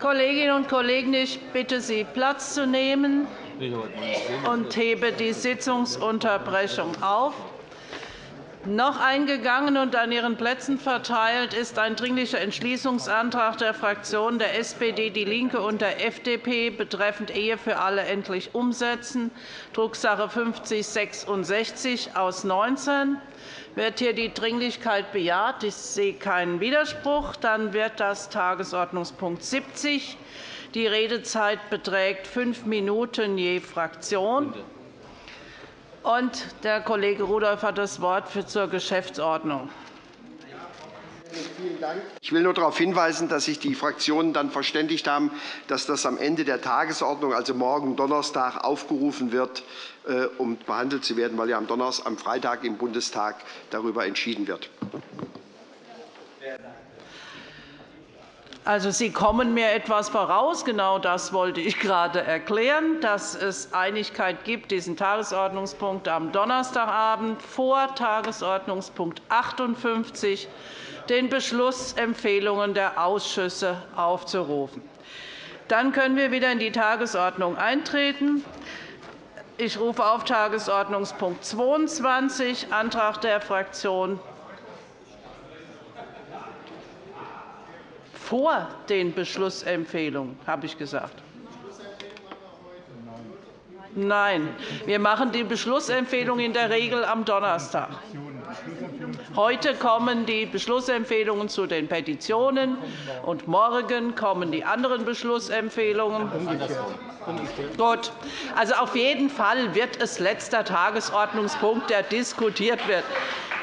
Kolleginnen und Kollegen, ich bitte Sie, Platz zu nehmen und hebe die Sitzungsunterbrechung auf. Noch eingegangen und an Ihren Plätzen verteilt ist ein Dringlicher Entschließungsantrag der Fraktionen der SPD, DIE LINKE und der FDP betreffend Ehe für alle endlich umsetzen, Drucksache 5066 aus 19. Wird hier die Dringlichkeit bejaht? Ich sehe keinen Widerspruch. Dann wird das Tagesordnungspunkt 70. Die Redezeit beträgt fünf Minuten je Fraktion. Und der Kollege Rudolph hat das Wort zur Geschäftsordnung. Ich will nur darauf hinweisen, dass sich die Fraktionen dann verständigt haben, dass das am Ende der Tagesordnung, also morgen Donnerstag, aufgerufen wird, um behandelt zu werden, weil ja am, Donnerstag, am Freitag im Bundestag darüber entschieden wird. Also, Sie kommen mir etwas voraus. Genau das wollte ich gerade erklären, dass es Einigkeit gibt, diesen Tagesordnungspunkt am Donnerstagabend vor Tagesordnungspunkt 58 den Beschlussempfehlungen der Ausschüsse aufzurufen. Dann können wir wieder in die Tagesordnung eintreten. Ich rufe auf Tagesordnungspunkt 22, Antrag der Fraktion vor den Beschlussempfehlungen, habe ich gesagt. Nein, wir machen die Beschlussempfehlung in der Regel am Donnerstag. Heute kommen die Beschlussempfehlungen zu den Petitionen, und morgen kommen die anderen Beschlussempfehlungen. Gut. Also auf jeden Fall wird es letzter Tagesordnungspunkt, der diskutiert wird.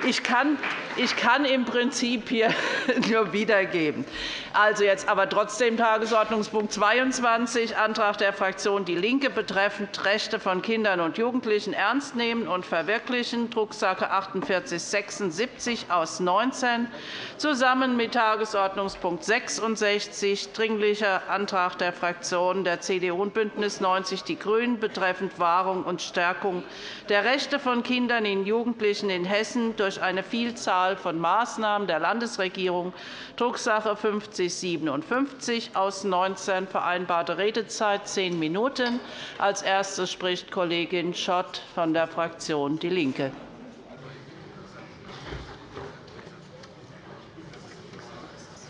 Ich kann, ich kann im Prinzip hier nur wiedergeben. Also jetzt aber trotzdem Tagesordnungspunkt 22, Antrag der Fraktion DIE LINKE betreffend Rechte von Kindern und Jugendlichen ernst nehmen und verwirklichen, Drucksache 4876 aus 19, zusammen mit Tagesordnungspunkt 66, Dringlicher Antrag der Fraktionen der CDU und BÜNDNIS 90 die GRÜNEN betreffend Wahrung und Stärkung der Rechte von Kindern und Jugendlichen in Hessen durch durch eine Vielzahl von Maßnahmen der Landesregierung, Drucksache 5057 aus 19, vereinbarte Redezeit zehn Minuten. Als Erste spricht Kollegin Schott von der Fraktion DIE LINKE.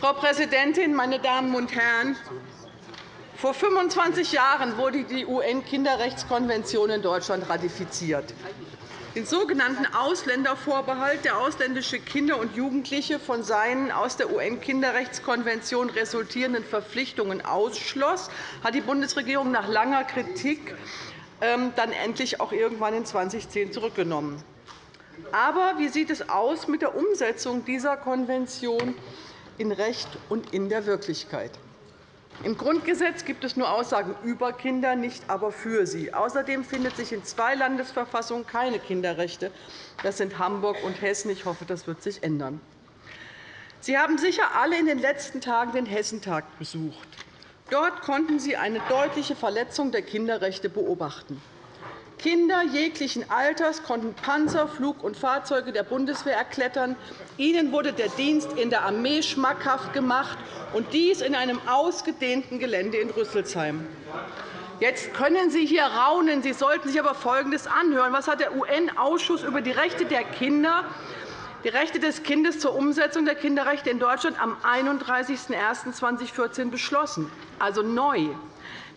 Frau Präsidentin, meine Damen und Herren! Vor 25 Jahren wurde die UN-Kinderrechtskonvention in Deutschland ratifiziert den sogenannten Ausländervorbehalt, der ausländische Kinder und Jugendliche von seinen aus der UN-Kinderrechtskonvention resultierenden Verpflichtungen ausschloss, hat die Bundesregierung nach langer Kritik ähm, dann endlich auch irgendwann in 2010 zurückgenommen. Aber wie sieht es aus mit der Umsetzung dieser Konvention in Recht und in der Wirklichkeit? Im Grundgesetz gibt es nur Aussagen über Kinder, nicht aber für sie. Außerdem findet sich in zwei Landesverfassungen keine Kinderrechte. Das sind Hamburg und Hessen. Ich hoffe, das wird sich ändern. Sie haben sicher alle in den letzten Tagen den Hessentag besucht. Dort konnten Sie eine deutliche Verletzung der Kinderrechte beobachten. Kinder jeglichen Alters konnten Panzer, Flug- und Fahrzeuge der Bundeswehr erklettern. Ihnen wurde der Dienst in der Armee schmackhaft gemacht, und dies in einem ausgedehnten Gelände in Rüsselsheim. Jetzt können Sie hier raunen. Sie sollten sich aber Folgendes anhören. Was hat der UN-Ausschuss über die Rechte der Kinder die Rechte des Kindes zur Umsetzung der Kinderrechte in Deutschland am 31.01.2014 beschlossen, also neu.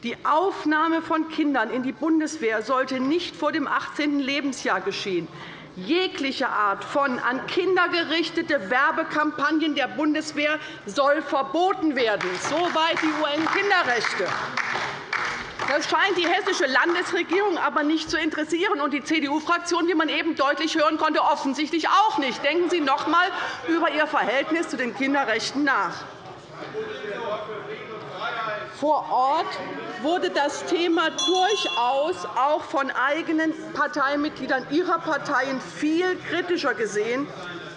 Die Aufnahme von Kindern in die Bundeswehr sollte nicht vor dem 18. Lebensjahr geschehen. Jegliche Art von an Kinder gerichtete Werbekampagnen der Bundeswehr soll verboten werden. Soweit die UN-Kinderrechte. Das scheint die hessische Landesregierung aber nicht zu interessieren, und die CDU-Fraktion, wie man eben deutlich hören konnte, offensichtlich auch nicht. Denken Sie noch einmal über Ihr Verhältnis zu den Kinderrechten nach. Vor Ort wurde das Thema durchaus auch von eigenen Parteimitgliedern Ihrer Parteien viel kritischer gesehen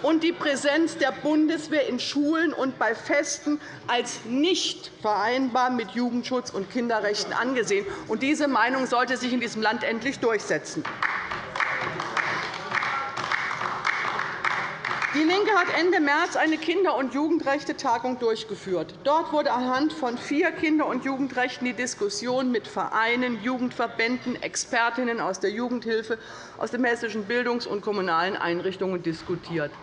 und die Präsenz der Bundeswehr in Schulen und bei Festen als nicht vereinbar mit Jugendschutz und Kinderrechten angesehen. Diese Meinung sollte sich in diesem Land endlich durchsetzen. DIE LINKE hat Ende März eine Kinder- und Jugendrechte-Tagung durchgeführt. Dort wurde anhand von vier Kinder- und Jugendrechten die Diskussion mit Vereinen, Jugendverbänden, Expertinnen aus der Jugendhilfe, aus den hessischen Bildungs- und kommunalen Einrichtungen diskutiert.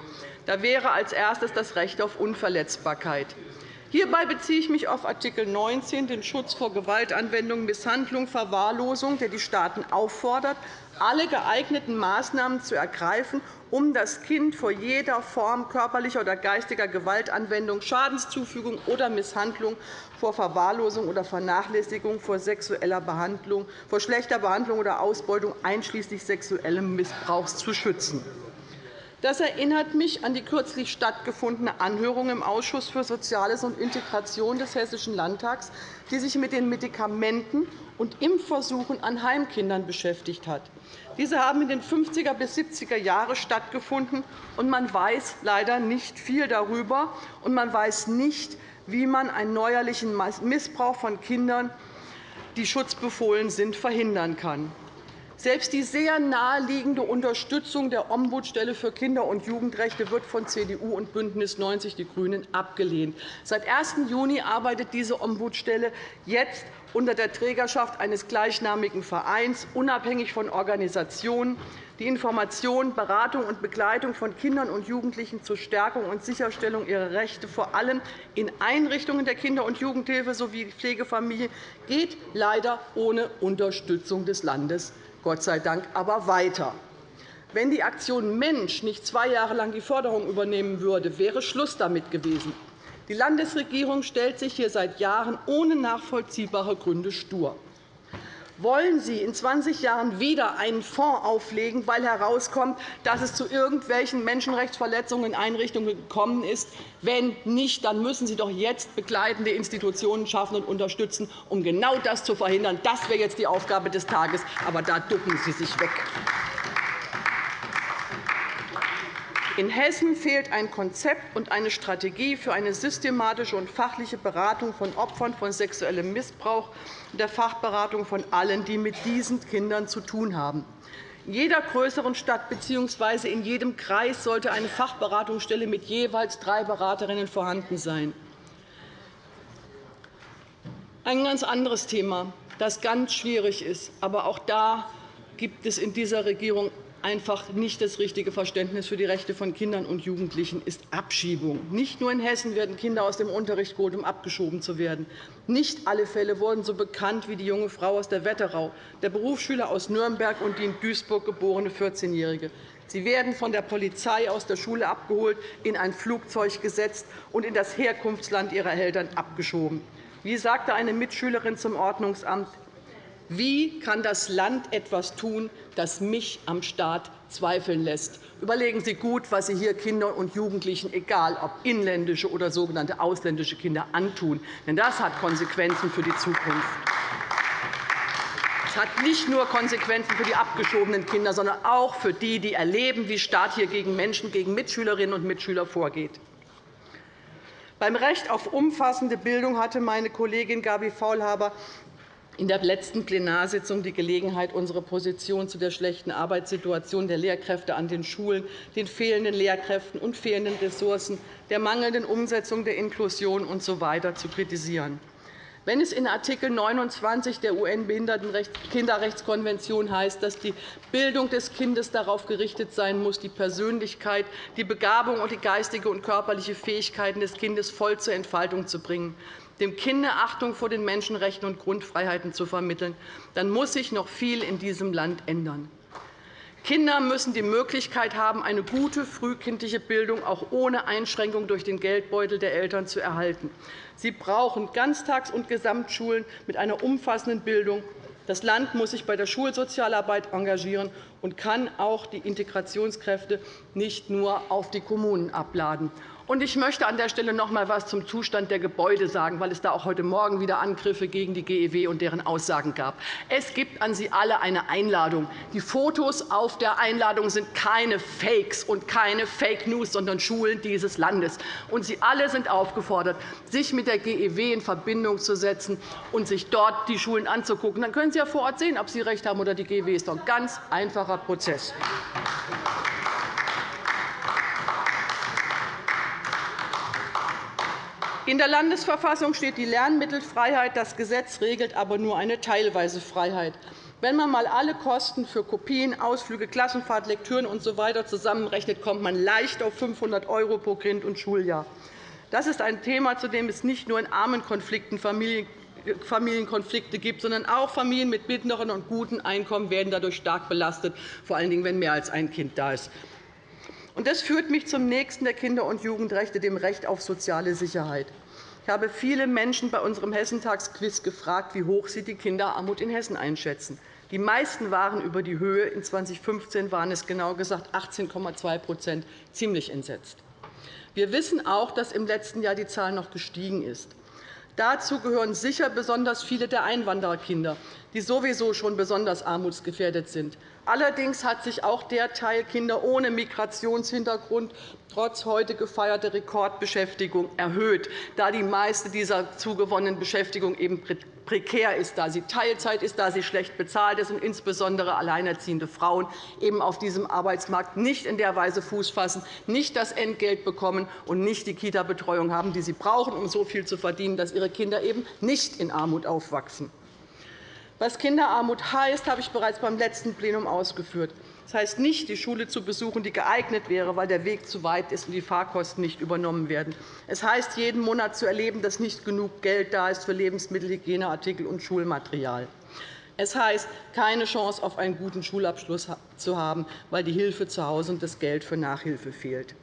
Da wäre als erstes das Recht auf Unverletzbarkeit. Hierbei beziehe ich mich auf Art. 19, den Schutz vor Gewaltanwendung, Misshandlung, Verwahrlosung, der die Staaten auffordert, alle geeigneten Maßnahmen zu ergreifen, um das Kind vor jeder Form körperlicher oder geistiger Gewaltanwendung, Schadenszufügung oder Misshandlung, vor Verwahrlosung oder Vernachlässigung, vor sexueller Behandlung, vor schlechter Behandlung oder Ausbeutung einschließlich sexuellem Missbrauchs zu schützen. Das erinnert mich an die kürzlich stattgefundene Anhörung im Ausschuss für Soziales und Integration des Hessischen Landtags, die sich mit den Medikamenten und Impfversuchen an Heimkindern beschäftigt hat. Diese haben in den 50er bis 70er Jahren stattgefunden, und man weiß leider nicht viel darüber, und man weiß nicht, wie man einen neuerlichen Missbrauch von Kindern, die schutzbefohlen sind, verhindern kann. Selbst die sehr naheliegende Unterstützung der Ombudsstelle für Kinder- und Jugendrechte wird von CDU und BÜNDNIS 90 die GRÜNEN abgelehnt. Seit 1. Juni arbeitet diese Ombudsstelle jetzt unter der Trägerschaft eines gleichnamigen Vereins, unabhängig von Organisationen, die Information, Beratung und Begleitung von Kindern und Jugendlichen zur Stärkung und Sicherstellung ihrer Rechte, vor allem in Einrichtungen der Kinder- und Jugendhilfe sowie Pflegefamilien, geht leider ohne Unterstützung des Landes Gott sei Dank aber weiter. Wenn die Aktion Mensch nicht zwei Jahre lang die Förderung übernehmen würde, wäre Schluss damit gewesen. Die Landesregierung stellt sich hier seit Jahren ohne nachvollziehbare Gründe stur. Wollen Sie in 20 Jahren wieder einen Fonds auflegen, weil herauskommt, dass es zu irgendwelchen Menschenrechtsverletzungen in Einrichtungen gekommen ist? Wenn nicht, dann müssen Sie doch jetzt begleitende Institutionen schaffen und unterstützen, um genau das zu verhindern. Das wäre jetzt die Aufgabe des Tages, aber da ducken Sie sich weg. In Hessen fehlt ein Konzept und eine Strategie für eine systematische und fachliche Beratung von Opfern von sexuellem Missbrauch und der Fachberatung von allen, die mit diesen Kindern zu tun haben. In jeder größeren Stadt bzw. in jedem Kreis sollte eine Fachberatungsstelle mit jeweils drei Beraterinnen vorhanden sein. Ein ganz anderes Thema, das ganz schwierig ist. Aber auch da gibt es in dieser Regierung einfach nicht das richtige Verständnis für die Rechte von Kindern und Jugendlichen ist Abschiebung. Nicht nur in Hessen werden Kinder aus dem Unterricht geholt, um abgeschoben zu werden. Nicht alle Fälle wurden so bekannt wie die junge Frau aus der Wetterau, der Berufsschüler aus Nürnberg und die in Duisburg geborene 14-Jährige. Sie werden von der Polizei aus der Schule abgeholt, in ein Flugzeug gesetzt und in das Herkunftsland ihrer Eltern abgeschoben. Wie sagte eine Mitschülerin zum Ordnungsamt, wie kann das Land etwas tun, das mich am Staat zweifeln lässt? Überlegen Sie gut, was Sie hier Kindern und Jugendlichen, egal ob inländische oder sogenannte ausländische Kinder, antun. Denn das hat Konsequenzen für die Zukunft. Es hat nicht nur Konsequenzen für die abgeschobenen Kinder, sondern auch für die, die erleben, wie Staat hier gegen Menschen, gegen Mitschülerinnen und Mitschüler vorgeht. Beim Recht auf umfassende Bildung hatte meine Kollegin Gabi Faulhaber in der letzten Plenarsitzung die Gelegenheit, unsere Position zu der schlechten Arbeitssituation der Lehrkräfte an den Schulen, den fehlenden Lehrkräften und fehlenden Ressourcen, der mangelnden Umsetzung der Inklusion usw. So zu kritisieren. Wenn es in Art. 29 der UN-Kinderrechtskonvention heißt, dass die Bildung des Kindes darauf gerichtet sein muss, die Persönlichkeit, die Begabung und die geistige und körperliche Fähigkeiten des Kindes voll zur Entfaltung zu bringen, dem Kind Achtung vor den Menschenrechten und Grundfreiheiten zu vermitteln, dann muss sich noch viel in diesem Land ändern. Kinder müssen die Möglichkeit haben, eine gute frühkindliche Bildung auch ohne Einschränkung durch den Geldbeutel der Eltern zu erhalten. Sie brauchen Ganztags- und Gesamtschulen mit einer umfassenden Bildung. Das Land muss sich bei der Schulsozialarbeit engagieren und kann auch die Integrationskräfte nicht nur auf die Kommunen abladen. Und ich möchte an der Stelle noch einmal etwas zum Zustand der Gebäude sagen, weil es da auch heute Morgen wieder Angriffe gegen die GEW und deren Aussagen gab. Es gibt an Sie alle eine Einladung. Die Fotos auf der Einladung sind keine Fakes und keine Fake News, sondern Schulen dieses Landes. Und Sie alle sind aufgefordert, sich mit der GEW in Verbindung zu setzen und sich dort die Schulen anzugucken. Dann können Sie ja vor Ort sehen, ob Sie recht haben oder die GEW. Das ist doch ein ganz einfacher Prozess. In der Landesverfassung steht die Lernmittelfreiheit. Das Gesetz regelt aber nur eine teilweise Freiheit. Wenn man einmal alle Kosten für Kopien, Ausflüge, Klassenfahrt, Lektüren usw. So zusammenrechnet, kommt man leicht auf 500 € pro Kind und Schuljahr. Das ist ein Thema, zu dem es nicht nur in armen Konflikten Familienkonflikte gibt, sondern auch Familien mit mittleren und guten Einkommen werden dadurch stark belastet, vor allen Dingen, wenn mehr als ein Kind da ist. Das führt mich zum nächsten der Kinder- und Jugendrechte, dem Recht auf soziale Sicherheit. Ich habe viele Menschen bei unserem Hessentagsquiz gefragt, wie hoch sie die Kinderarmut in Hessen einschätzen. Die meisten waren über die Höhe. In 2015 waren es genau gesagt 18,2% ziemlich entsetzt. Wir wissen auch, dass im letzten Jahr die Zahl noch gestiegen ist. Dazu gehören sicher besonders viele der Einwandererkinder, die sowieso schon besonders armutsgefährdet sind. Allerdings hat sich auch der Teil Kinder ohne Migrationshintergrund trotz heute gefeierter Rekordbeschäftigung erhöht, da die meiste dieser zugewonnenen Beschäftigung eben prekär ist, da sie Teilzeit ist, da sie schlecht bezahlt ist und insbesondere alleinerziehende Frauen eben auf diesem Arbeitsmarkt nicht in der Weise Fuß fassen, nicht das Entgelt bekommen und nicht die Kita-Betreuung haben, die sie brauchen, um so viel zu verdienen, dass ihre Kinder eben nicht in Armut aufwachsen. Was Kinderarmut heißt, habe ich bereits beim letzten Plenum ausgeführt. Das heißt nicht, die Schule zu besuchen, die geeignet wäre, weil der Weg zu weit ist und die Fahrkosten nicht übernommen werden. Es heißt, jeden Monat zu erleben, dass nicht genug Geld da ist für Lebensmittel, Hygieneartikel und Schulmaterial. Es heißt, keine Chance auf einen guten Schulabschluss zu haben, weil die Hilfe zu Hause und das Geld für Nachhilfe fehlt.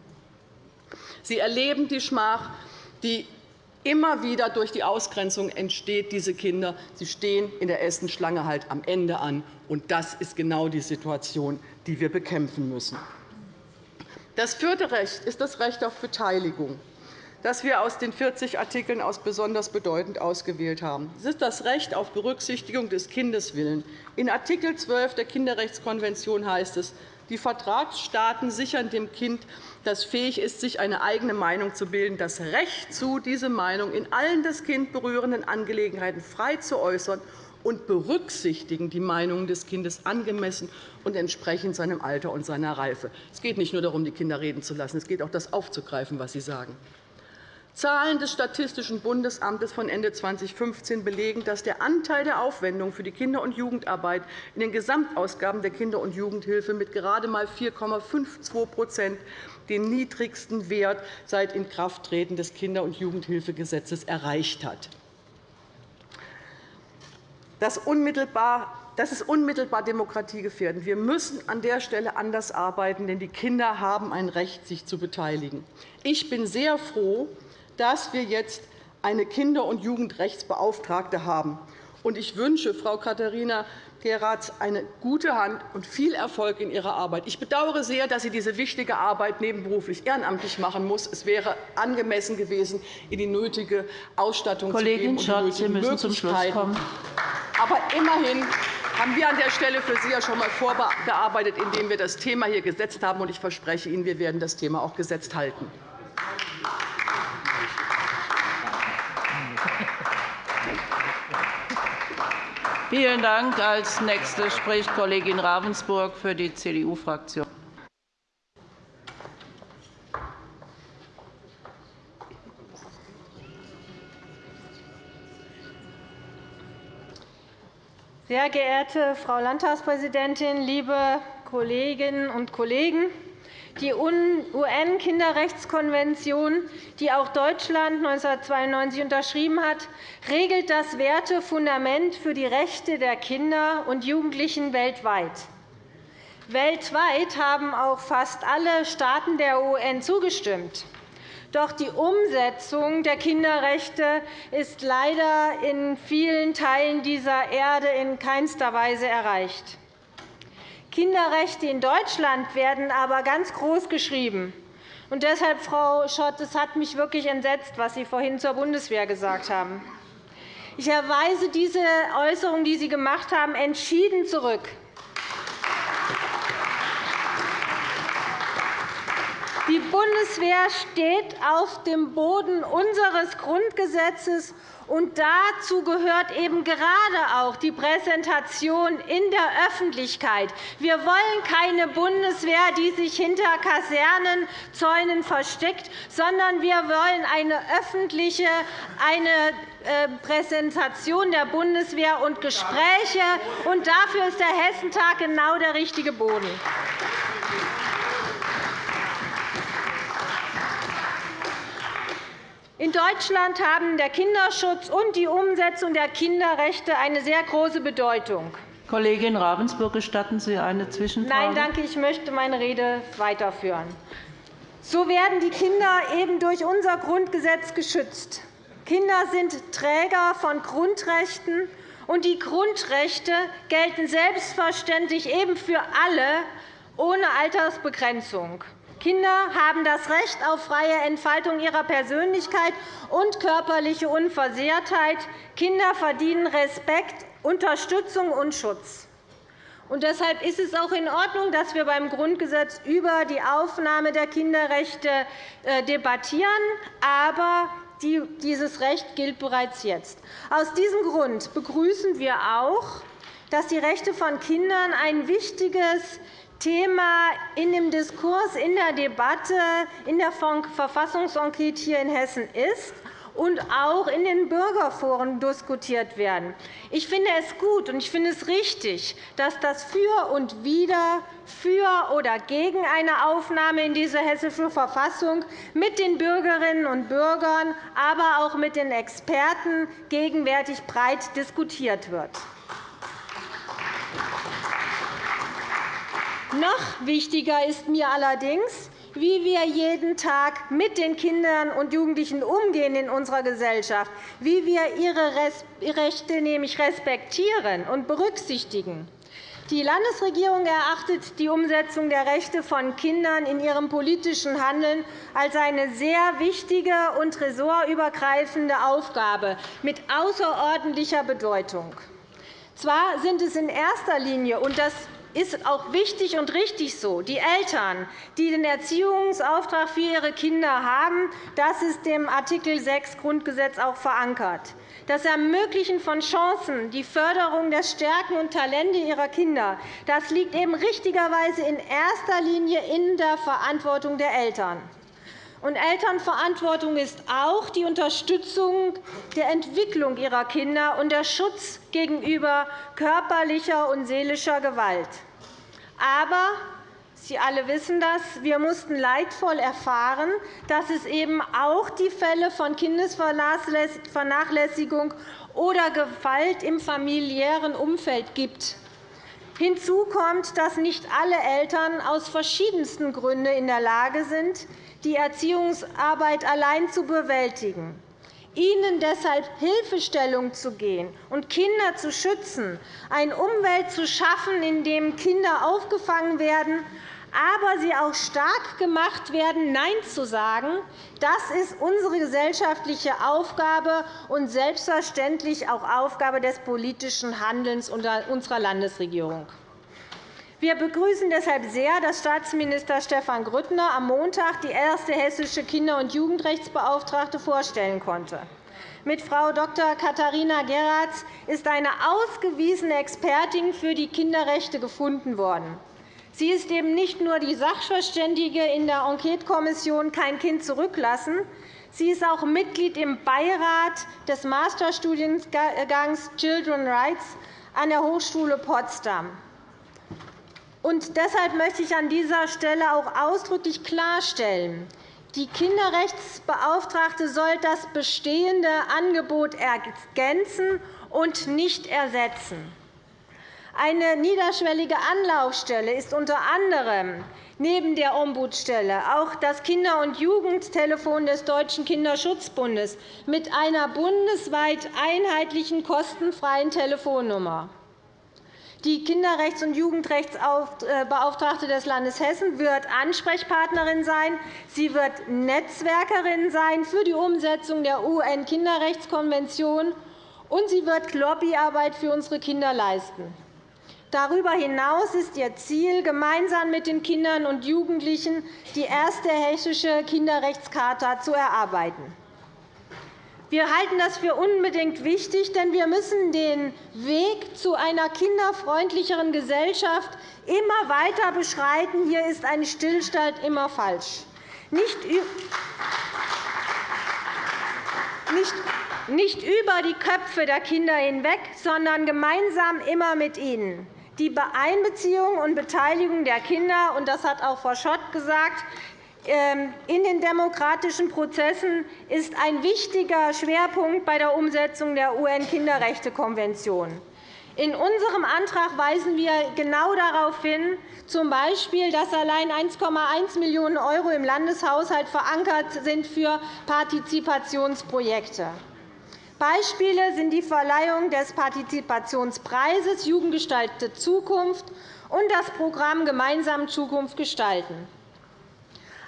Sie erleben die Schmach, die immer wieder durch die Ausgrenzung entsteht, diese Kinder. Sie stehen in der Essenschlange halt am Ende an. Und das ist genau die Situation, die wir bekämpfen müssen. Das vierte Recht ist das Recht auf Beteiligung, das wir aus den 40 Artikeln aus besonders bedeutend ausgewählt haben. Es ist das Recht auf Berücksichtigung des Kindeswillens. In Art. 12 der Kinderrechtskonvention heißt es, die Vertragsstaaten sichern dem Kind, das fähig ist, sich eine eigene Meinung zu bilden, das Recht zu, diese Meinung in allen das Kind berührenden Angelegenheiten frei zu äußern und berücksichtigen die Meinungen des Kindes angemessen und entsprechend seinem Alter und seiner Reife. Es geht nicht nur darum, die Kinder reden zu lassen. Es geht auch, das aufzugreifen, was sie sagen. Zahlen des Statistischen Bundesamtes von Ende 2015 belegen, dass der Anteil der Aufwendungen für die Kinder- und Jugendarbeit in den Gesamtausgaben der Kinder- und Jugendhilfe mit gerade einmal 4,52% den niedrigsten Wert seit Inkrafttreten des Kinder- und Jugendhilfegesetzes erreicht hat. Das ist unmittelbar demokratiegefährdend. Wir müssen an der Stelle anders arbeiten, denn die Kinder haben ein Recht, sich zu beteiligen. Ich bin sehr froh, dass wir jetzt eine Kinder- und Jugendrechtsbeauftragte haben. Ich wünsche Frau Katharina Geratz eine gute Hand und viel Erfolg in ihrer Arbeit. Ich bedauere sehr, dass sie diese wichtige Arbeit nebenberuflich ehrenamtlich machen muss. Es wäre angemessen gewesen, ihr die nötige Ausstattung Kollegin zu geben und die Schott, Sie müssen zum Schluss kommen. Aber immerhin haben wir an der Stelle für Sie ja schon einmal vorgearbeitet, indem wir das Thema hier gesetzt haben. Ich verspreche Ihnen, wir werden das Thema auch gesetzt halten. Vielen Dank. Als Nächste spricht Kollegin Ravensburg für die CDU-Fraktion. Sehr geehrte Frau Landtagspräsidentin, liebe Kolleginnen und Kollegen! Die UN-Kinderrechtskonvention, die auch Deutschland 1992 unterschrieben hat, regelt das Wertefundament für die Rechte der Kinder und Jugendlichen weltweit. Weltweit haben auch fast alle Staaten der UN zugestimmt. Doch die Umsetzung der Kinderrechte ist leider in vielen Teilen dieser Erde in keinster Weise erreicht. Kinderrechte in Deutschland werden aber ganz groß geschrieben. Und deshalb, Frau Schott, es hat mich wirklich entsetzt, was Sie vorhin zur Bundeswehr gesagt haben. Ich erweise diese Äußerung, die Sie gemacht haben, entschieden zurück. Die Bundeswehr steht auf dem Boden unseres Grundgesetzes, und dazu gehört eben gerade auch die Präsentation in der Öffentlichkeit. Wir wollen keine Bundeswehr, die sich hinter Kasernenzäunen versteckt, sondern wir wollen eine öffentliche eine äh, Präsentation der Bundeswehr und Gespräche. Und dafür ist der Hessentag genau der richtige Boden. In Deutschland haben der Kinderschutz und die Umsetzung der Kinderrechte eine sehr große Bedeutung. Kollegin Ravensburg, gestatten Sie eine Zwischenfrage? Nein, danke. Ich möchte meine Rede weiterführen. So werden die Kinder eben durch unser Grundgesetz geschützt. Kinder sind Träger von Grundrechten, und die Grundrechte gelten selbstverständlich eben für alle ohne Altersbegrenzung. Kinder haben das Recht auf freie Entfaltung ihrer Persönlichkeit und körperliche Unversehrtheit. Kinder verdienen Respekt, Unterstützung und Schutz. Und deshalb ist es auch in Ordnung, dass wir beim Grundgesetz über die Aufnahme der Kinderrechte äh, debattieren. Aber dieses Recht gilt bereits jetzt. Aus diesem Grund begrüßen wir auch, dass die Rechte von Kindern ein wichtiges Thema in dem Diskurs, in der Debatte, in der Verfassungsenquete hier in Hessen ist und auch in den Bürgerforen diskutiert werden. Ich finde es gut und ich finde es richtig, dass das Für und Wider für oder gegen eine Aufnahme in diese Hessische Verfassung mit den Bürgerinnen und Bürgern, aber auch mit den Experten gegenwärtig breit diskutiert wird. Noch wichtiger ist mir allerdings, wie wir jeden Tag mit den Kindern und Jugendlichen umgehen in unserer Gesellschaft, wie wir ihre Rechte nämlich respektieren und berücksichtigen. Die Landesregierung erachtet die Umsetzung der Rechte von Kindern in ihrem politischen Handeln als eine sehr wichtige und ressortübergreifende Aufgabe mit außerordentlicher Bedeutung. Zwar sind es in erster Linie, und das ist auch wichtig und richtig so. Die Eltern, die den Erziehungsauftrag für ihre Kinder haben, das ist dem Art. 6 Grundgesetz auch verankert. Das Ermöglichen von Chancen, die Förderung der Stärken und Talente ihrer Kinder, das liegt eben richtigerweise in erster Linie in der Verantwortung der Eltern. Und Elternverantwortung ist auch die Unterstützung der Entwicklung ihrer Kinder und der Schutz gegenüber körperlicher und seelischer Gewalt. Aber Sie alle wissen das. Wir mussten leidvoll erfahren, dass es eben auch die Fälle von Kindesvernachlässigung oder Gewalt im familiären Umfeld gibt. Hinzu kommt, dass nicht alle Eltern aus verschiedensten Gründen in der Lage sind, die Erziehungsarbeit allein zu bewältigen. Ihnen deshalb Hilfestellung zu gehen und Kinder zu schützen, eine Umwelt zu schaffen, in der Kinder aufgefangen werden, aber sie auch stark gemacht werden, Nein zu sagen, das ist unsere gesellschaftliche Aufgabe und selbstverständlich auch Aufgabe des politischen Handelns unserer Landesregierung. Wir begrüßen deshalb sehr, dass Staatsminister Stefan Grüttner am Montag die erste hessische Kinder- und Jugendrechtsbeauftragte vorstellen konnte. Mit Frau Dr. Katharina Geratz ist eine ausgewiesene Expertin für die Kinderrechte gefunden worden. Sie ist eben nicht nur die Sachverständige in der Enquetekommission Kein Kind zurücklassen, sie ist auch Mitglied im Beirat des Masterstudiengangs Children Rights an der Hochschule Potsdam. Und deshalb möchte ich an dieser Stelle auch ausdrücklich klarstellen, die Kinderrechtsbeauftragte soll das bestehende Angebot ergänzen und nicht ersetzen. Eine niederschwellige Anlaufstelle ist unter anderem neben der Ombudsstelle auch das Kinder- und Jugendtelefon des Deutschen Kinderschutzbundes mit einer bundesweit einheitlichen kostenfreien Telefonnummer. Die Kinderrechts- und Jugendrechtsbeauftragte des Landes Hessen wird Ansprechpartnerin sein. Sie wird Netzwerkerin sein für die Umsetzung der UN-Kinderrechtskonvention, und sie wird Lobbyarbeit für unsere Kinder leisten. Darüber hinaus ist Ihr Ziel, gemeinsam mit den Kindern und Jugendlichen die erste hessische Kinderrechtscharta zu erarbeiten. Wir halten das für unbedingt wichtig, denn wir müssen den Weg zu einer kinderfreundlicheren Gesellschaft immer weiter beschreiten. Hier ist ein Stillstand immer falsch. Nicht über die Köpfe der Kinder hinweg, sondern gemeinsam immer mit ihnen. Die Einbeziehung und Beteiligung der Kinder, und das hat auch Frau Schott gesagt, in den demokratischen Prozessen ist ein wichtiger Schwerpunkt bei der Umsetzung der UN-Kinderrechtekonvention. In unserem Antrag weisen wir genau darauf hin, z. Dass allein 1,1 Millionen € im Landeshaushalt verankert sind für Partizipationsprojekte. Beispiele sind die Verleihung des Partizipationspreises Jugendgestaltete Zukunft und das Programm Gemeinsam Zukunft gestalten.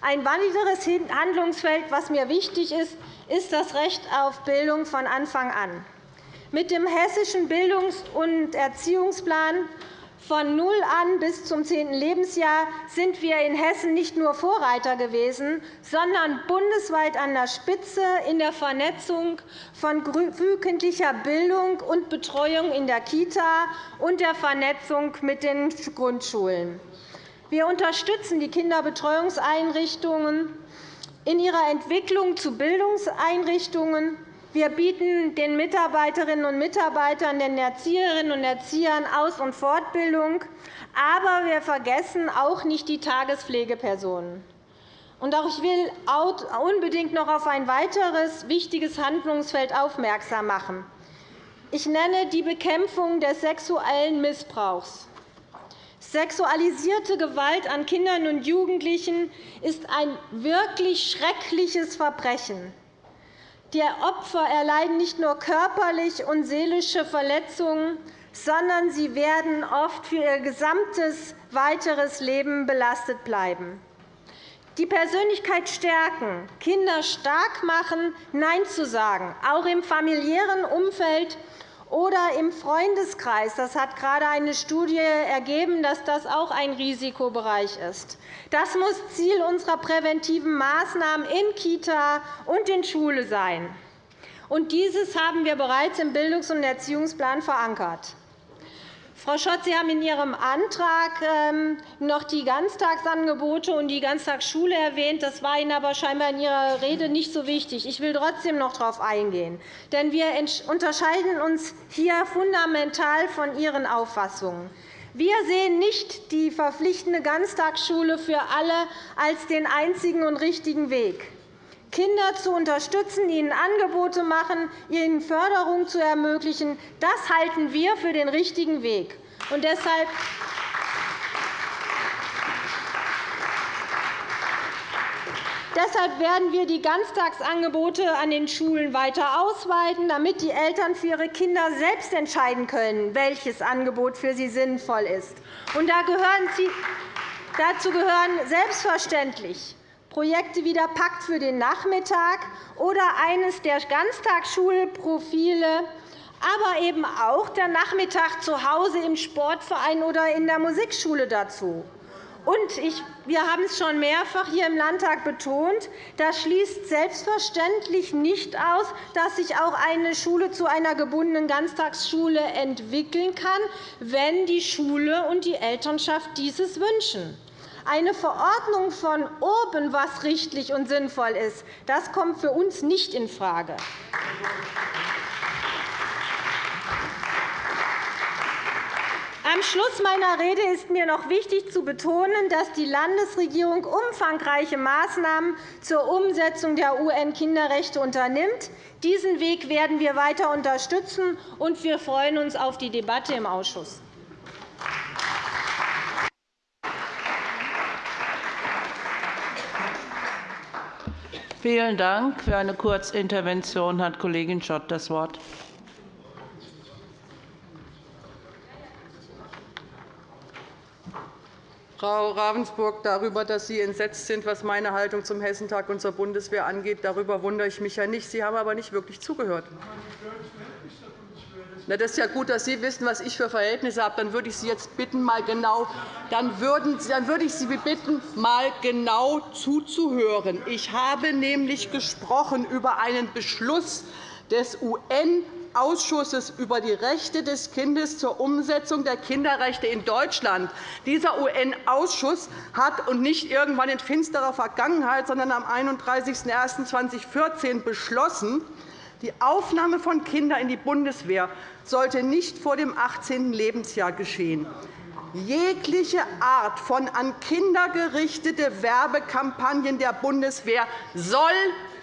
Ein weiteres Handlungsfeld, das mir wichtig ist, ist das Recht auf Bildung von Anfang an. Mit dem Hessischen Bildungs- und Erziehungsplan von null an bis zum zehnten Lebensjahr sind wir in Hessen nicht nur Vorreiter gewesen, sondern bundesweit an der Spitze in der Vernetzung von frühkindlicher Bildung und Betreuung in der Kita und der Vernetzung mit den Grundschulen. Wir unterstützen die Kinderbetreuungseinrichtungen in ihrer Entwicklung zu Bildungseinrichtungen. Wir bieten den Mitarbeiterinnen und Mitarbeitern, den Erzieherinnen und Erziehern Aus- und Fortbildung. Aber wir vergessen auch nicht die Tagespflegepersonen. auch ich will unbedingt noch auf ein weiteres wichtiges Handlungsfeld aufmerksam machen. Ich nenne die Bekämpfung des sexuellen Missbrauchs. Sexualisierte Gewalt an Kindern und Jugendlichen ist ein wirklich schreckliches Verbrechen. Die Opfer erleiden nicht nur körperliche und seelische Verletzungen, sondern sie werden oft für ihr gesamtes weiteres Leben belastet bleiben. Die Persönlichkeit stärken, Kinder stark machen, Nein zu sagen, auch im familiären Umfeld oder im Freundeskreis. Das hat gerade eine Studie ergeben, dass das auch ein Risikobereich ist. Das muss Ziel unserer präventiven Maßnahmen in Kita und in Schule sein. Und dieses haben wir bereits im Bildungs- und Erziehungsplan verankert. Frau Schott, Sie haben in Ihrem Antrag ähm, noch die Ganztagsangebote und die Ganztagsschule erwähnt. Das war Ihnen aber scheinbar in Ihrer Rede nicht so wichtig. Ich will trotzdem noch darauf eingehen. Denn wir unterscheiden uns hier fundamental von Ihren Auffassungen. Wir sehen nicht die verpflichtende Ganztagsschule für alle als den einzigen und richtigen Weg. Kinder zu unterstützen, ihnen Angebote machen, ihnen Förderung zu ermöglichen, das halten wir für den richtigen Weg. Und deshalb Deshalb werden wir die Ganztagsangebote an den Schulen weiter ausweiten, damit die Eltern für ihre Kinder selbst entscheiden können, welches Angebot für sie sinnvoll ist. Und dazu gehören selbstverständlich Projekte wie der Pakt für den Nachmittag oder eines der Ganztagsschulprofile, aber eben auch der Nachmittag zu Hause im Sportverein oder in der Musikschule dazu. Und ich, wir haben es schon mehrfach hier im Landtag betont, das schließt selbstverständlich nicht aus, dass sich auch eine Schule zu einer gebundenen Ganztagsschule entwickeln kann, wenn die Schule und die Elternschaft dieses wünschen. Eine Verordnung von oben, was richtig und sinnvoll ist, das kommt für uns nicht infrage. Am Schluss meiner Rede ist mir noch wichtig zu betonen, dass die Landesregierung umfangreiche Maßnahmen zur Umsetzung der UN-Kinderrechte unternimmt. Diesen Weg werden wir weiter unterstützen, und wir freuen uns auf die Debatte im Ausschuss. Vielen Dank. Für eine Kurzintervention hat Kollegin Schott das Wort. Frau Ravensburg, darüber, dass Sie entsetzt sind, was meine Haltung zum Hessentag und zur Bundeswehr angeht, darüber wundere ich mich ja nicht. Sie haben aber nicht wirklich zugehört. Na, das ist ja gut, dass Sie wissen, was ich für Verhältnisse habe. Dann würde ich Sie jetzt bitten, mal genau, dann würden, dann würde ich Sie bitten, mal genau zuzuhören. Ich habe nämlich gesprochen über einen Beschluss des UN Ausschusses über die Rechte des Kindes zur Umsetzung der Kinderrechte in Deutschland. Dieser UN-Ausschuss hat und nicht irgendwann in finsterer Vergangenheit, sondern am 31.01.2014 beschlossen, die Aufnahme von Kindern in die Bundeswehr sollte nicht vor dem 18. Lebensjahr geschehen. Jegliche Art von an Kinder gerichtete Werbekampagnen der Bundeswehr soll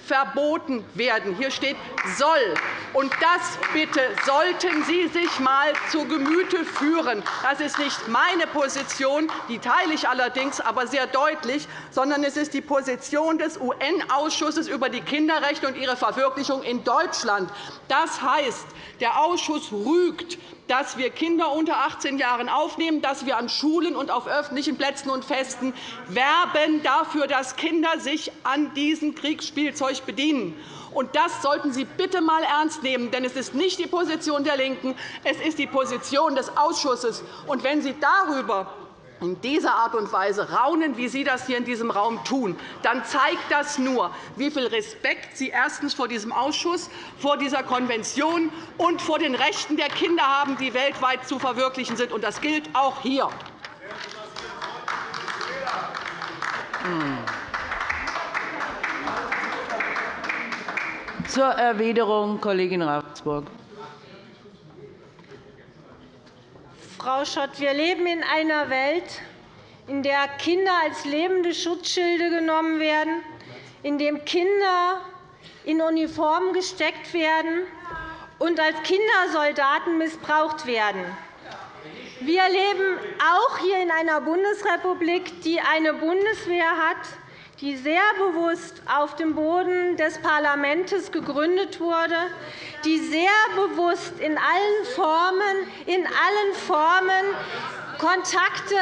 verboten werden. Hier steht soll. Und das bitte sollten Sie sich einmal zu Gemüte führen. Das ist nicht meine Position, die teile ich allerdings aber sehr deutlich, sondern es ist die Position des UN-Ausschusses über die Kinderrechte und ihre Verwirklichung in Deutschland. Das heißt, der Ausschuss rügt dass wir Kinder unter 18 Jahren aufnehmen, dass wir an Schulen und auf öffentlichen Plätzen und Festen werben dafür, dass Kinder sich an diesem Kriegsspielzeug bedienen. Und das sollten Sie bitte einmal ernst nehmen, denn es ist nicht die Position der LINKEN, es ist die Position des Ausschusses. Und wenn Sie darüber in dieser Art und Weise raunen, wie Sie das hier in diesem Raum tun, dann zeigt das nur, wie viel Respekt Sie erstens vor diesem Ausschuss, vor dieser Konvention und vor den Rechten der Kinder haben, die weltweit zu verwirklichen sind. Das gilt auch hier. Zur Erwiderung, Kollegin Ravensburg. Frau Schott, wir leben in einer Welt, in der Kinder als lebende Schutzschilde genommen werden, in der Kinder in Uniformen gesteckt werden und als Kindersoldaten missbraucht werden. Wir leben auch hier in einer Bundesrepublik, die eine Bundeswehr hat, die sehr bewusst auf dem Boden des Parlaments gegründet wurde, die sehr bewusst in allen Formen, in allen Formen Kontakte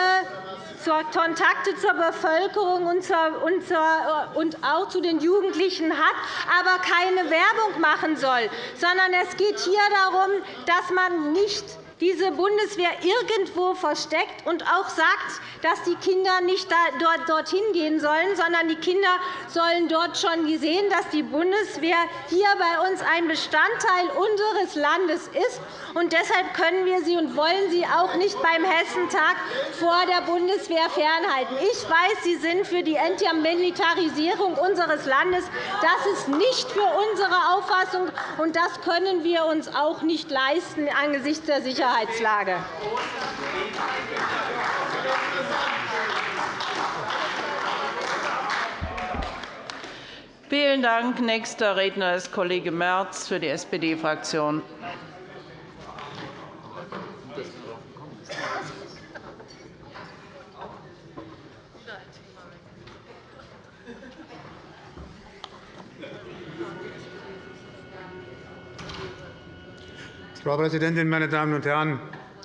Kontakte zur Bevölkerung und auch zu den Jugendlichen hat, aber keine Werbung machen soll, sondern es geht hier darum, dass man nicht diese Bundeswehr irgendwo versteckt und auch sagt, dass die Kinder nicht dorthin gehen sollen, sondern die Kinder sollen dort schon sehen, dass die Bundeswehr hier bei uns ein Bestandteil unseres Landes ist. Und deshalb können wir sie und wollen sie auch nicht beim Hessentag vor der Bundeswehr fernhalten. Ich weiß, Sie sind für die Entmilitarisierung unseres Landes. Das ist nicht für unsere Auffassung, und das können wir uns auch nicht leisten angesichts der Sicherheitslage. Vielen Dank. Nächster Redner ist Kollege Merz für die SPD-Fraktion. Frau Präsidentin, meine Damen und Herren!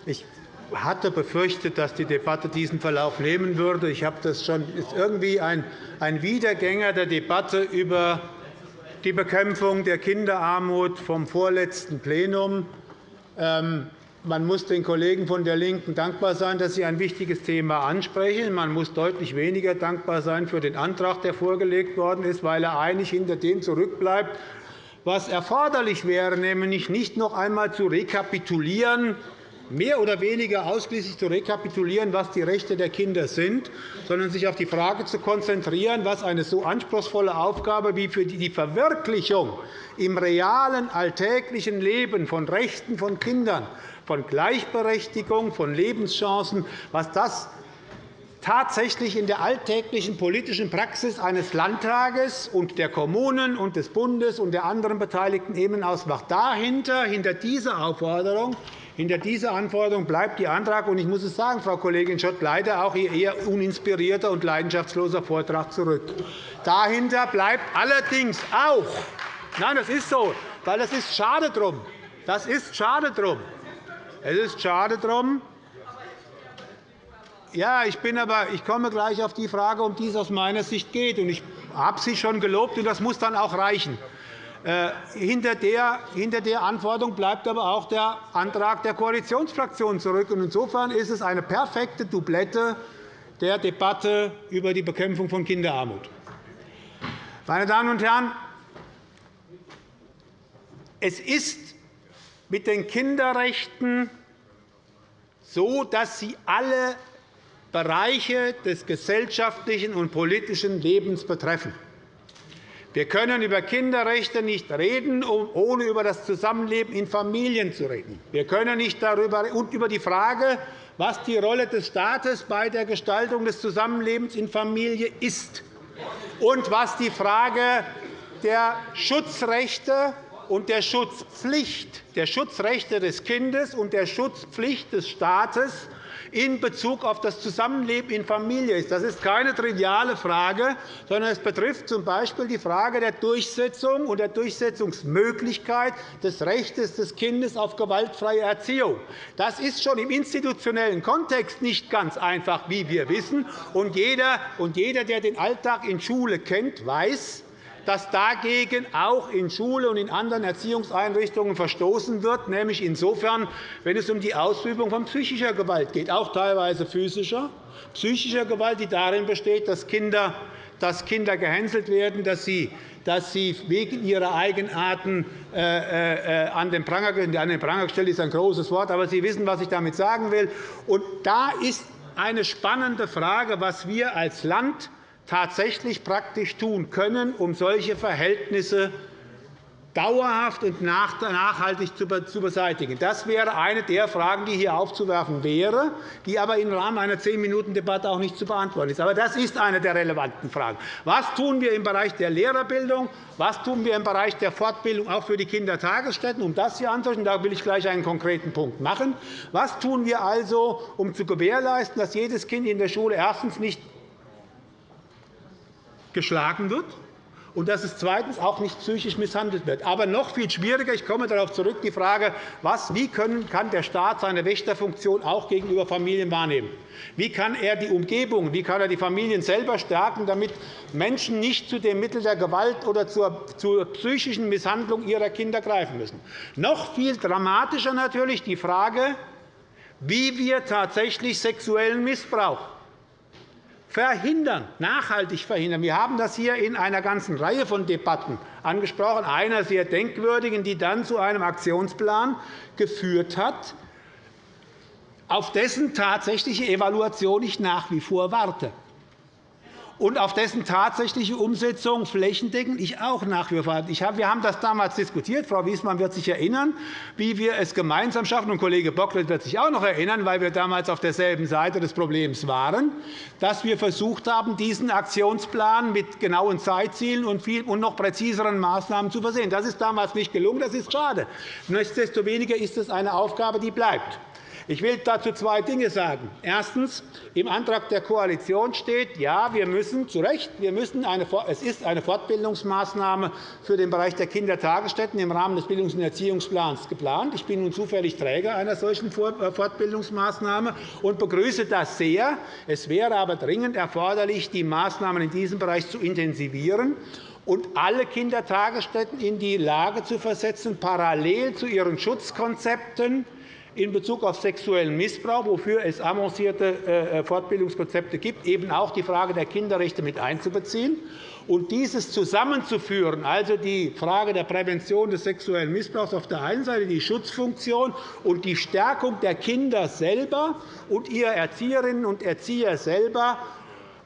Ich hatte befürchtet, dass die Debatte diesen Verlauf nehmen würde. Ich habe das schon ist irgendwie ein, ein Wiedergänger der Debatte über die Bekämpfung der Kinderarmut vom vorletzten Plenum. Ähm, man muss den Kollegen von der LINKEN dankbar sein, dass sie ein wichtiges Thema ansprechen. Man muss deutlich weniger dankbar sein für den Antrag, der vorgelegt worden ist, weil er eigentlich hinter dem zurückbleibt, was erforderlich wäre, nämlich nicht noch einmal zu rekapitulieren, mehr oder weniger ausschließlich zu rekapitulieren, was die Rechte der Kinder sind, sondern sich auf die Frage zu konzentrieren, was eine so anspruchsvolle Aufgabe wie für die Verwirklichung im realen, alltäglichen Leben von Rechten von Kindern, von Gleichberechtigung, von Lebenschancen, was das tatsächlich in der alltäglichen politischen Praxis eines Landtages und der Kommunen und des Bundes und der anderen beteiligten Ebenen ausmacht. Dahinter, hinter dieser Aufforderung, hinter dieser Anforderung bleibt Ihr Antrag. Und ich muss es sagen, Frau Kollegin Schott, leider auch Ihr eher uninspirierter und leidenschaftsloser Vortrag zurück. Dahinter bleibt allerdings auch, nein, das ist so, weil das ist schade drum. Das ist schade drum. Es ist schade drum, ja, ich, bin aber, ich komme gleich auf die Frage, um die es aus meiner Sicht geht. Ich habe Sie schon gelobt, und das muss dann auch reichen. Äh, hinter der, hinter Antwortung bleibt aber auch der Antrag der Koalitionsfraktionen zurück. Insofern ist es eine perfekte Doublette der Debatte über die Bekämpfung von Kinderarmut. Meine Damen und Herren, es ist mit den Kinderrechten so, dass sie alle Bereiche des gesellschaftlichen und politischen Lebens betreffen. Wir können über Kinderrechte nicht reden, ohne über das Zusammenleben in Familien zu reden. Wir können nicht darüber und über die Frage, was die Rolle des Staates bei der Gestaltung des Zusammenlebens in Familie ist und was die Frage der Schutzrechte und der Schutzpflicht, der Schutzrechte des Kindes und der Schutzpflicht des Staates in Bezug auf das Zusammenleben in Familie ist. Das ist keine triviale Frage, sondern es betrifft z. B. die Frage der Durchsetzung und der Durchsetzungsmöglichkeit des Rechts des Kindes auf gewaltfreie Erziehung. Das ist schon im institutionellen Kontext nicht ganz einfach, wie wir wissen. Und jeder, der den Alltag in Schule kennt, weiß, dass dagegen auch in Schule und in anderen Erziehungseinrichtungen verstoßen wird, nämlich insofern, wenn es um die Ausübung von psychischer Gewalt geht, auch teilweise physischer, psychischer Gewalt, die darin besteht, dass Kinder, dass Kinder gehänselt werden, dass sie dass sie wegen ihrer Eigenarten äh, äh, an den Pranger, an den Pranger gestellt ist ein großes Wort, aber Sie wissen, was ich damit sagen will. Und da ist eine spannende Frage, was wir als Land tatsächlich praktisch tun können, um solche Verhältnisse dauerhaft und nachhaltig zu beseitigen. Das wäre eine der Fragen, die hier aufzuwerfen wäre, die aber im Rahmen einer zehn-Minuten-Debatte auch nicht zu beantworten ist. Aber das ist eine der relevanten Fragen. Was tun wir im Bereich der Lehrerbildung? Was tun wir im Bereich der Fortbildung auch für die Kindertagesstätten? Um das hier anzusprechen, da will ich gleich einen konkreten Punkt machen. Was tun wir also, um zu gewährleisten, dass jedes Kind in der Schule erstens nicht geschlagen wird und dass es zweitens auch nicht psychisch misshandelt wird. Aber noch viel schwieriger, ich komme darauf zurück, die Frage, was, wie können, kann der Staat seine Wächterfunktion auch gegenüber Familien wahrnehmen? Wie kann er die Umgebung, wie kann er die Familien selber stärken, damit Menschen nicht zu dem Mittel der Gewalt oder zur, zur psychischen Misshandlung ihrer Kinder greifen müssen? Noch viel dramatischer natürlich die Frage, wie wir tatsächlich sexuellen Missbrauch verhindern, nachhaltig verhindern. Wir haben das hier in einer ganzen Reihe von Debatten angesprochen, einer sehr denkwürdigen, die dann zu einem Aktionsplan geführt hat, auf dessen tatsächliche Evaluation ich nach wie vor warte und auf dessen tatsächliche Umsetzung flächendeckend ich auch nach wie vor. Wir haben das damals diskutiert. Frau Wiesmann wird sich erinnern, wie wir es gemeinsam schaffen. Und Kollege Bocklet wird sich auch noch erinnern, weil wir damals auf derselben Seite des Problems waren, dass wir versucht haben, diesen Aktionsplan mit genauen Zeitzielen und noch präziseren Maßnahmen zu versehen. Das ist damals nicht gelungen. Das ist schade. Nichtsdestoweniger ist es eine Aufgabe, die bleibt. Ich will dazu zwei Dinge sagen. Erstens. Im Antrag der Koalition steht, ja, wir müssen zu Recht, wir müssen eine, es ist eine Fortbildungsmaßnahme für den Bereich der Kindertagesstätten im Rahmen des Bildungs- und Erziehungsplans geplant. Ich bin nun zufällig Träger einer solchen äh, Fortbildungsmaßnahme und begrüße das sehr. Es wäre aber dringend erforderlich, die Maßnahmen in diesem Bereich zu intensivieren und alle Kindertagesstätten in die Lage zu versetzen, parallel zu ihren Schutzkonzepten in Bezug auf sexuellen Missbrauch, wofür es avancierte äh, Fortbildungskonzepte gibt, eben auch die Frage der Kinderrechte mit einzubeziehen und dieses zusammenzuführen, also die Frage der Prävention des sexuellen Missbrauchs auf der einen Seite, die Schutzfunktion und die Stärkung der Kinder selber und ihrer Erzieherinnen und Erzieher selber,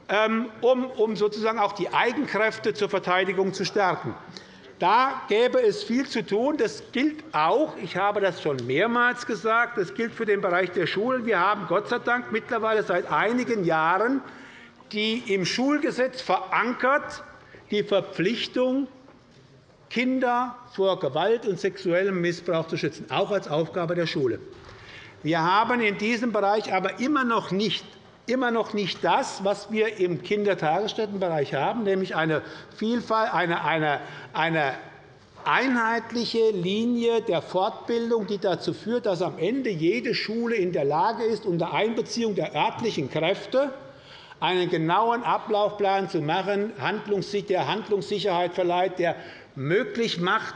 ähm, um sozusagen auch die Eigenkräfte zur Verteidigung zu stärken. Da gäbe es viel zu tun. Das gilt auch, ich habe das schon mehrmals gesagt, das gilt für den Bereich der Schulen. Wir haben Gott sei Dank mittlerweile seit einigen Jahren die im Schulgesetz verankert die Verpflichtung, Kinder vor Gewalt und sexuellem Missbrauch zu schützen, auch als Aufgabe der Schule. Wir haben in diesem Bereich aber immer noch nicht immer noch nicht das, was wir im Kindertagesstättenbereich haben, nämlich eine Vielfalt, eine, eine, eine einheitliche Linie der Fortbildung, die dazu führt, dass am Ende jede Schule in der Lage ist, unter Einbeziehung der örtlichen Kräfte einen genauen Ablaufplan zu machen, der Handlungssicherheit verleiht, der möglich macht,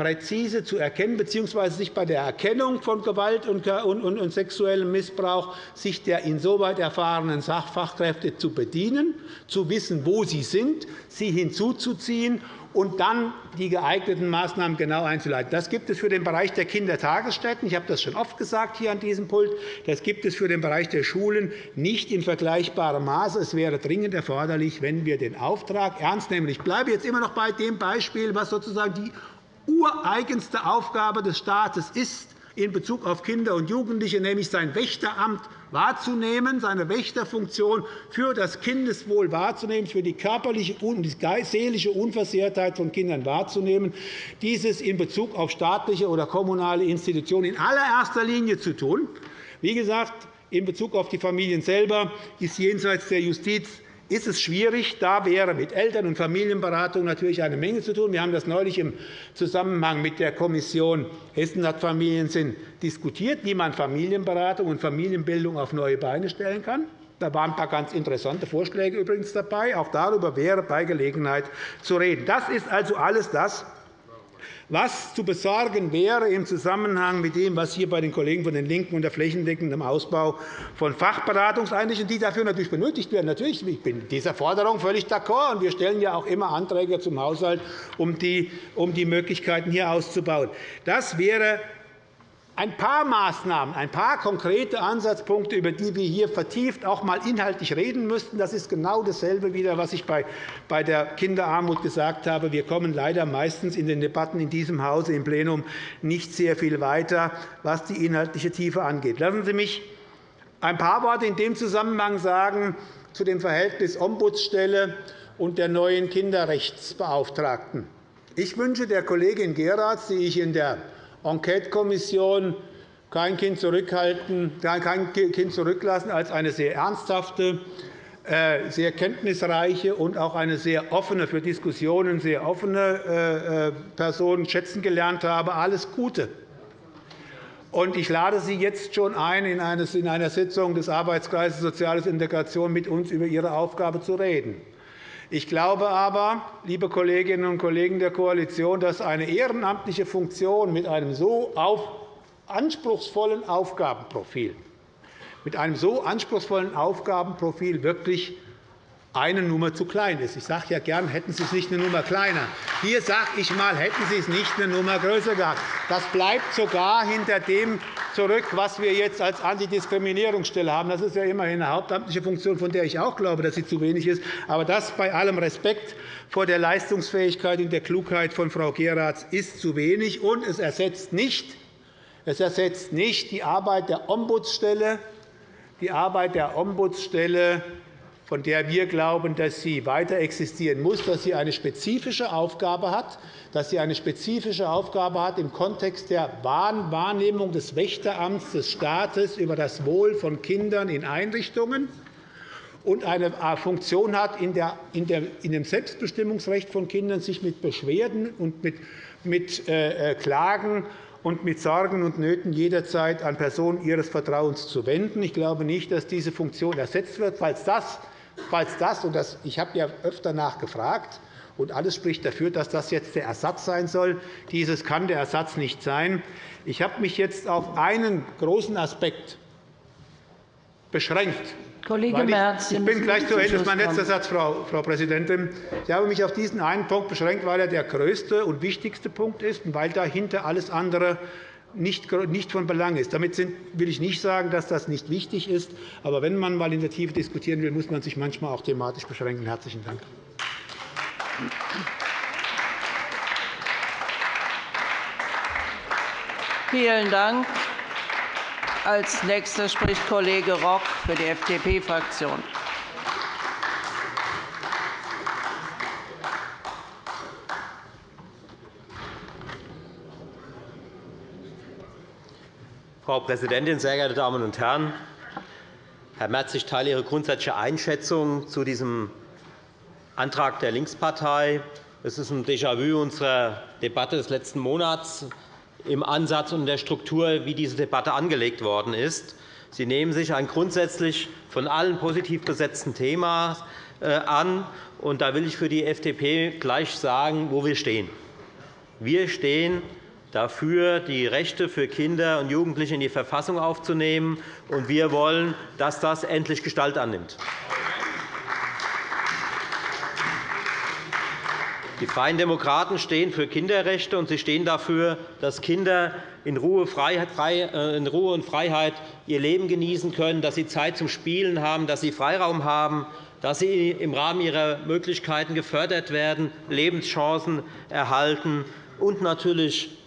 präzise zu erkennen bzw. sich bei der Erkennung von Gewalt und sexuellem Missbrauch sich der insoweit erfahrenen Fachkräfte zu bedienen, zu wissen, wo sie sind, sie hinzuzuziehen und dann die geeigneten Maßnahmen genau einzuleiten. Das gibt es für den Bereich der Kindertagesstätten. Ich habe das schon oft gesagt hier an diesem Pult. Das gibt es für den Bereich der Schulen nicht in vergleichbarem Maße. Es wäre dringend erforderlich, wenn wir den Auftrag ernst nehmen. Ich bleibe jetzt immer noch bei dem Beispiel, was sozusagen die ureigenste Aufgabe des Staates ist in Bezug auf Kinder und Jugendliche, nämlich sein Wächteramt wahrzunehmen, seine Wächterfunktion für das Kindeswohl wahrzunehmen, für die körperliche und die seelische Unversehrtheit von Kindern wahrzunehmen, dieses in Bezug auf staatliche oder kommunale Institutionen in allererster Linie zu tun. Wie gesagt, in Bezug auf die Familien selber ist jenseits der Justiz ist es schwierig. Da wäre mit Eltern- und Familienberatung natürlich eine Menge zu tun. Wir haben das neulich im Zusammenhang mit der Kommission Hessen hat Familiensinn diskutiert, wie man Familienberatung und Familienbildung auf neue Beine stellen kann. Da waren ein paar ganz interessante Vorschläge übrigens dabei. Auch darüber wäre bei Gelegenheit zu reden. Das ist also alles das, was zu besorgen wäre im Zusammenhang mit dem, was hier bei den Kollegen von den LINKEN unter flächendeckendem Ausbau von Fachberatungseinrichtungen, die dafür natürlich benötigt werden. Natürlich, ich bin dieser Forderung völlig d'accord. Wir stellen ja auch immer Anträge zum Haushalt, um die Möglichkeiten hier auszubauen. Das wäre ein paar Maßnahmen, ein paar konkrete Ansatzpunkte, über die wir hier vertieft auch einmal inhaltlich reden müssten. Das ist genau dasselbe, wieder, was ich bei der Kinderarmut gesagt habe. Wir kommen leider meistens in den Debatten in diesem Hause im Plenum nicht sehr viel weiter, was die inhaltliche Tiefe angeht. Lassen Sie mich ein paar Worte in dem Zusammenhang sagen zu dem Verhältnis Ombudsstelle und der neuen Kinderrechtsbeauftragten. Ich wünsche der Kollegin Geratz, die ich in der Enquetekommission kein Kind, zurückhalten, kein kind zurücklassen als eine sehr ernsthafte, äh, sehr kenntnisreiche und auch eine sehr offene für Diskussionen sehr offene äh, äh, Person schätzen gelernt habe. Alles Gute. Ich lade Sie jetzt schon ein, in einer Sitzung des Arbeitskreises Soziales Integration mit uns über Ihre Aufgabe zu reden. Ich glaube aber, liebe Kolleginnen und Kollegen der Koalition, dass eine ehrenamtliche Funktion mit einem so anspruchsvollen Aufgabenprofil mit einem so anspruchsvollen Aufgabenprofil wirklich eine Nummer zu klein ist. Ich sage ja gern, hätten Sie es nicht eine Nummer kleiner. Hier sage ich einmal, hätten Sie es nicht eine Nummer größer gehabt. Das bleibt sogar hinter dem zurück, was wir jetzt als Antidiskriminierungsstelle haben. Das ist ja immerhin eine hauptamtliche Funktion, von der ich auch glaube, dass sie zu wenig ist. Aber das bei allem Respekt vor der Leistungsfähigkeit und der Klugheit von Frau Geratz ist zu wenig. Und es ersetzt nicht, es ersetzt nicht die Arbeit der Ombudsstelle, die Arbeit der Ombudsstelle von der wir glauben, dass sie weiter existieren muss, dass sie eine spezifische Aufgabe hat, dass sie eine spezifische Aufgabe hat im Kontext der Wahrnehmung des Wächteramts des Staates über das Wohl von Kindern in Einrichtungen und eine Funktion hat, in dem Selbstbestimmungsrecht von Kindern sich mit Beschwerden und mit äh, äh, Klagen und mit Sorgen und Nöten jederzeit an Personen ihres Vertrauens zu wenden. Ich glaube nicht, dass diese Funktion ersetzt wird. Falls das Falls das, und das, ich habe ja öfter nachgefragt, und alles spricht dafür, dass das jetzt der Ersatz sein soll. Dieses kann der Ersatz nicht sein. Ich habe mich jetzt auf einen großen Aspekt beschränkt. Kollege Merz, ich bin gleich zu Ende. Das ist mein letzter Satz, Frau Präsidentin. Ich habe mich auf diesen einen Punkt beschränkt, weil er der größte und wichtigste Punkt ist und weil dahinter alles andere nicht von Belang ist. Damit will ich nicht sagen, dass das nicht wichtig ist. Aber wenn man einmal in der Tiefe diskutieren will, muss man sich manchmal auch thematisch beschränken. – Herzlichen Dank. Vielen Dank. Als Nächster spricht Kollege Rock für die FDP-Fraktion. Frau Präsidentin, sehr geehrte Damen und Herren! Herr Merz, ich teile Ihre grundsätzliche Einschätzung zu diesem Antrag der Linkspartei. Es ist ein Déjà-vu unserer Debatte des letzten Monats im Ansatz und in der Struktur, wie diese Debatte angelegt worden ist. Sie nehmen sich ein grundsätzlich von allen positiv besetzten Thema äh, an. Und da will ich für die FDP gleich sagen, wo wir stehen. Wir stehen dafür, die Rechte für Kinder und Jugendliche in die Verfassung aufzunehmen, und wir wollen, dass das endlich Gestalt annimmt. Die Freien Demokraten stehen für Kinderrechte, und sie stehen dafür, dass Kinder in Ruhe, äh, in Ruhe und Freiheit ihr Leben genießen können, dass sie Zeit zum Spielen haben, dass sie Freiraum haben, dass sie im Rahmen ihrer Möglichkeiten gefördert werden, Lebenschancen erhalten und natürlich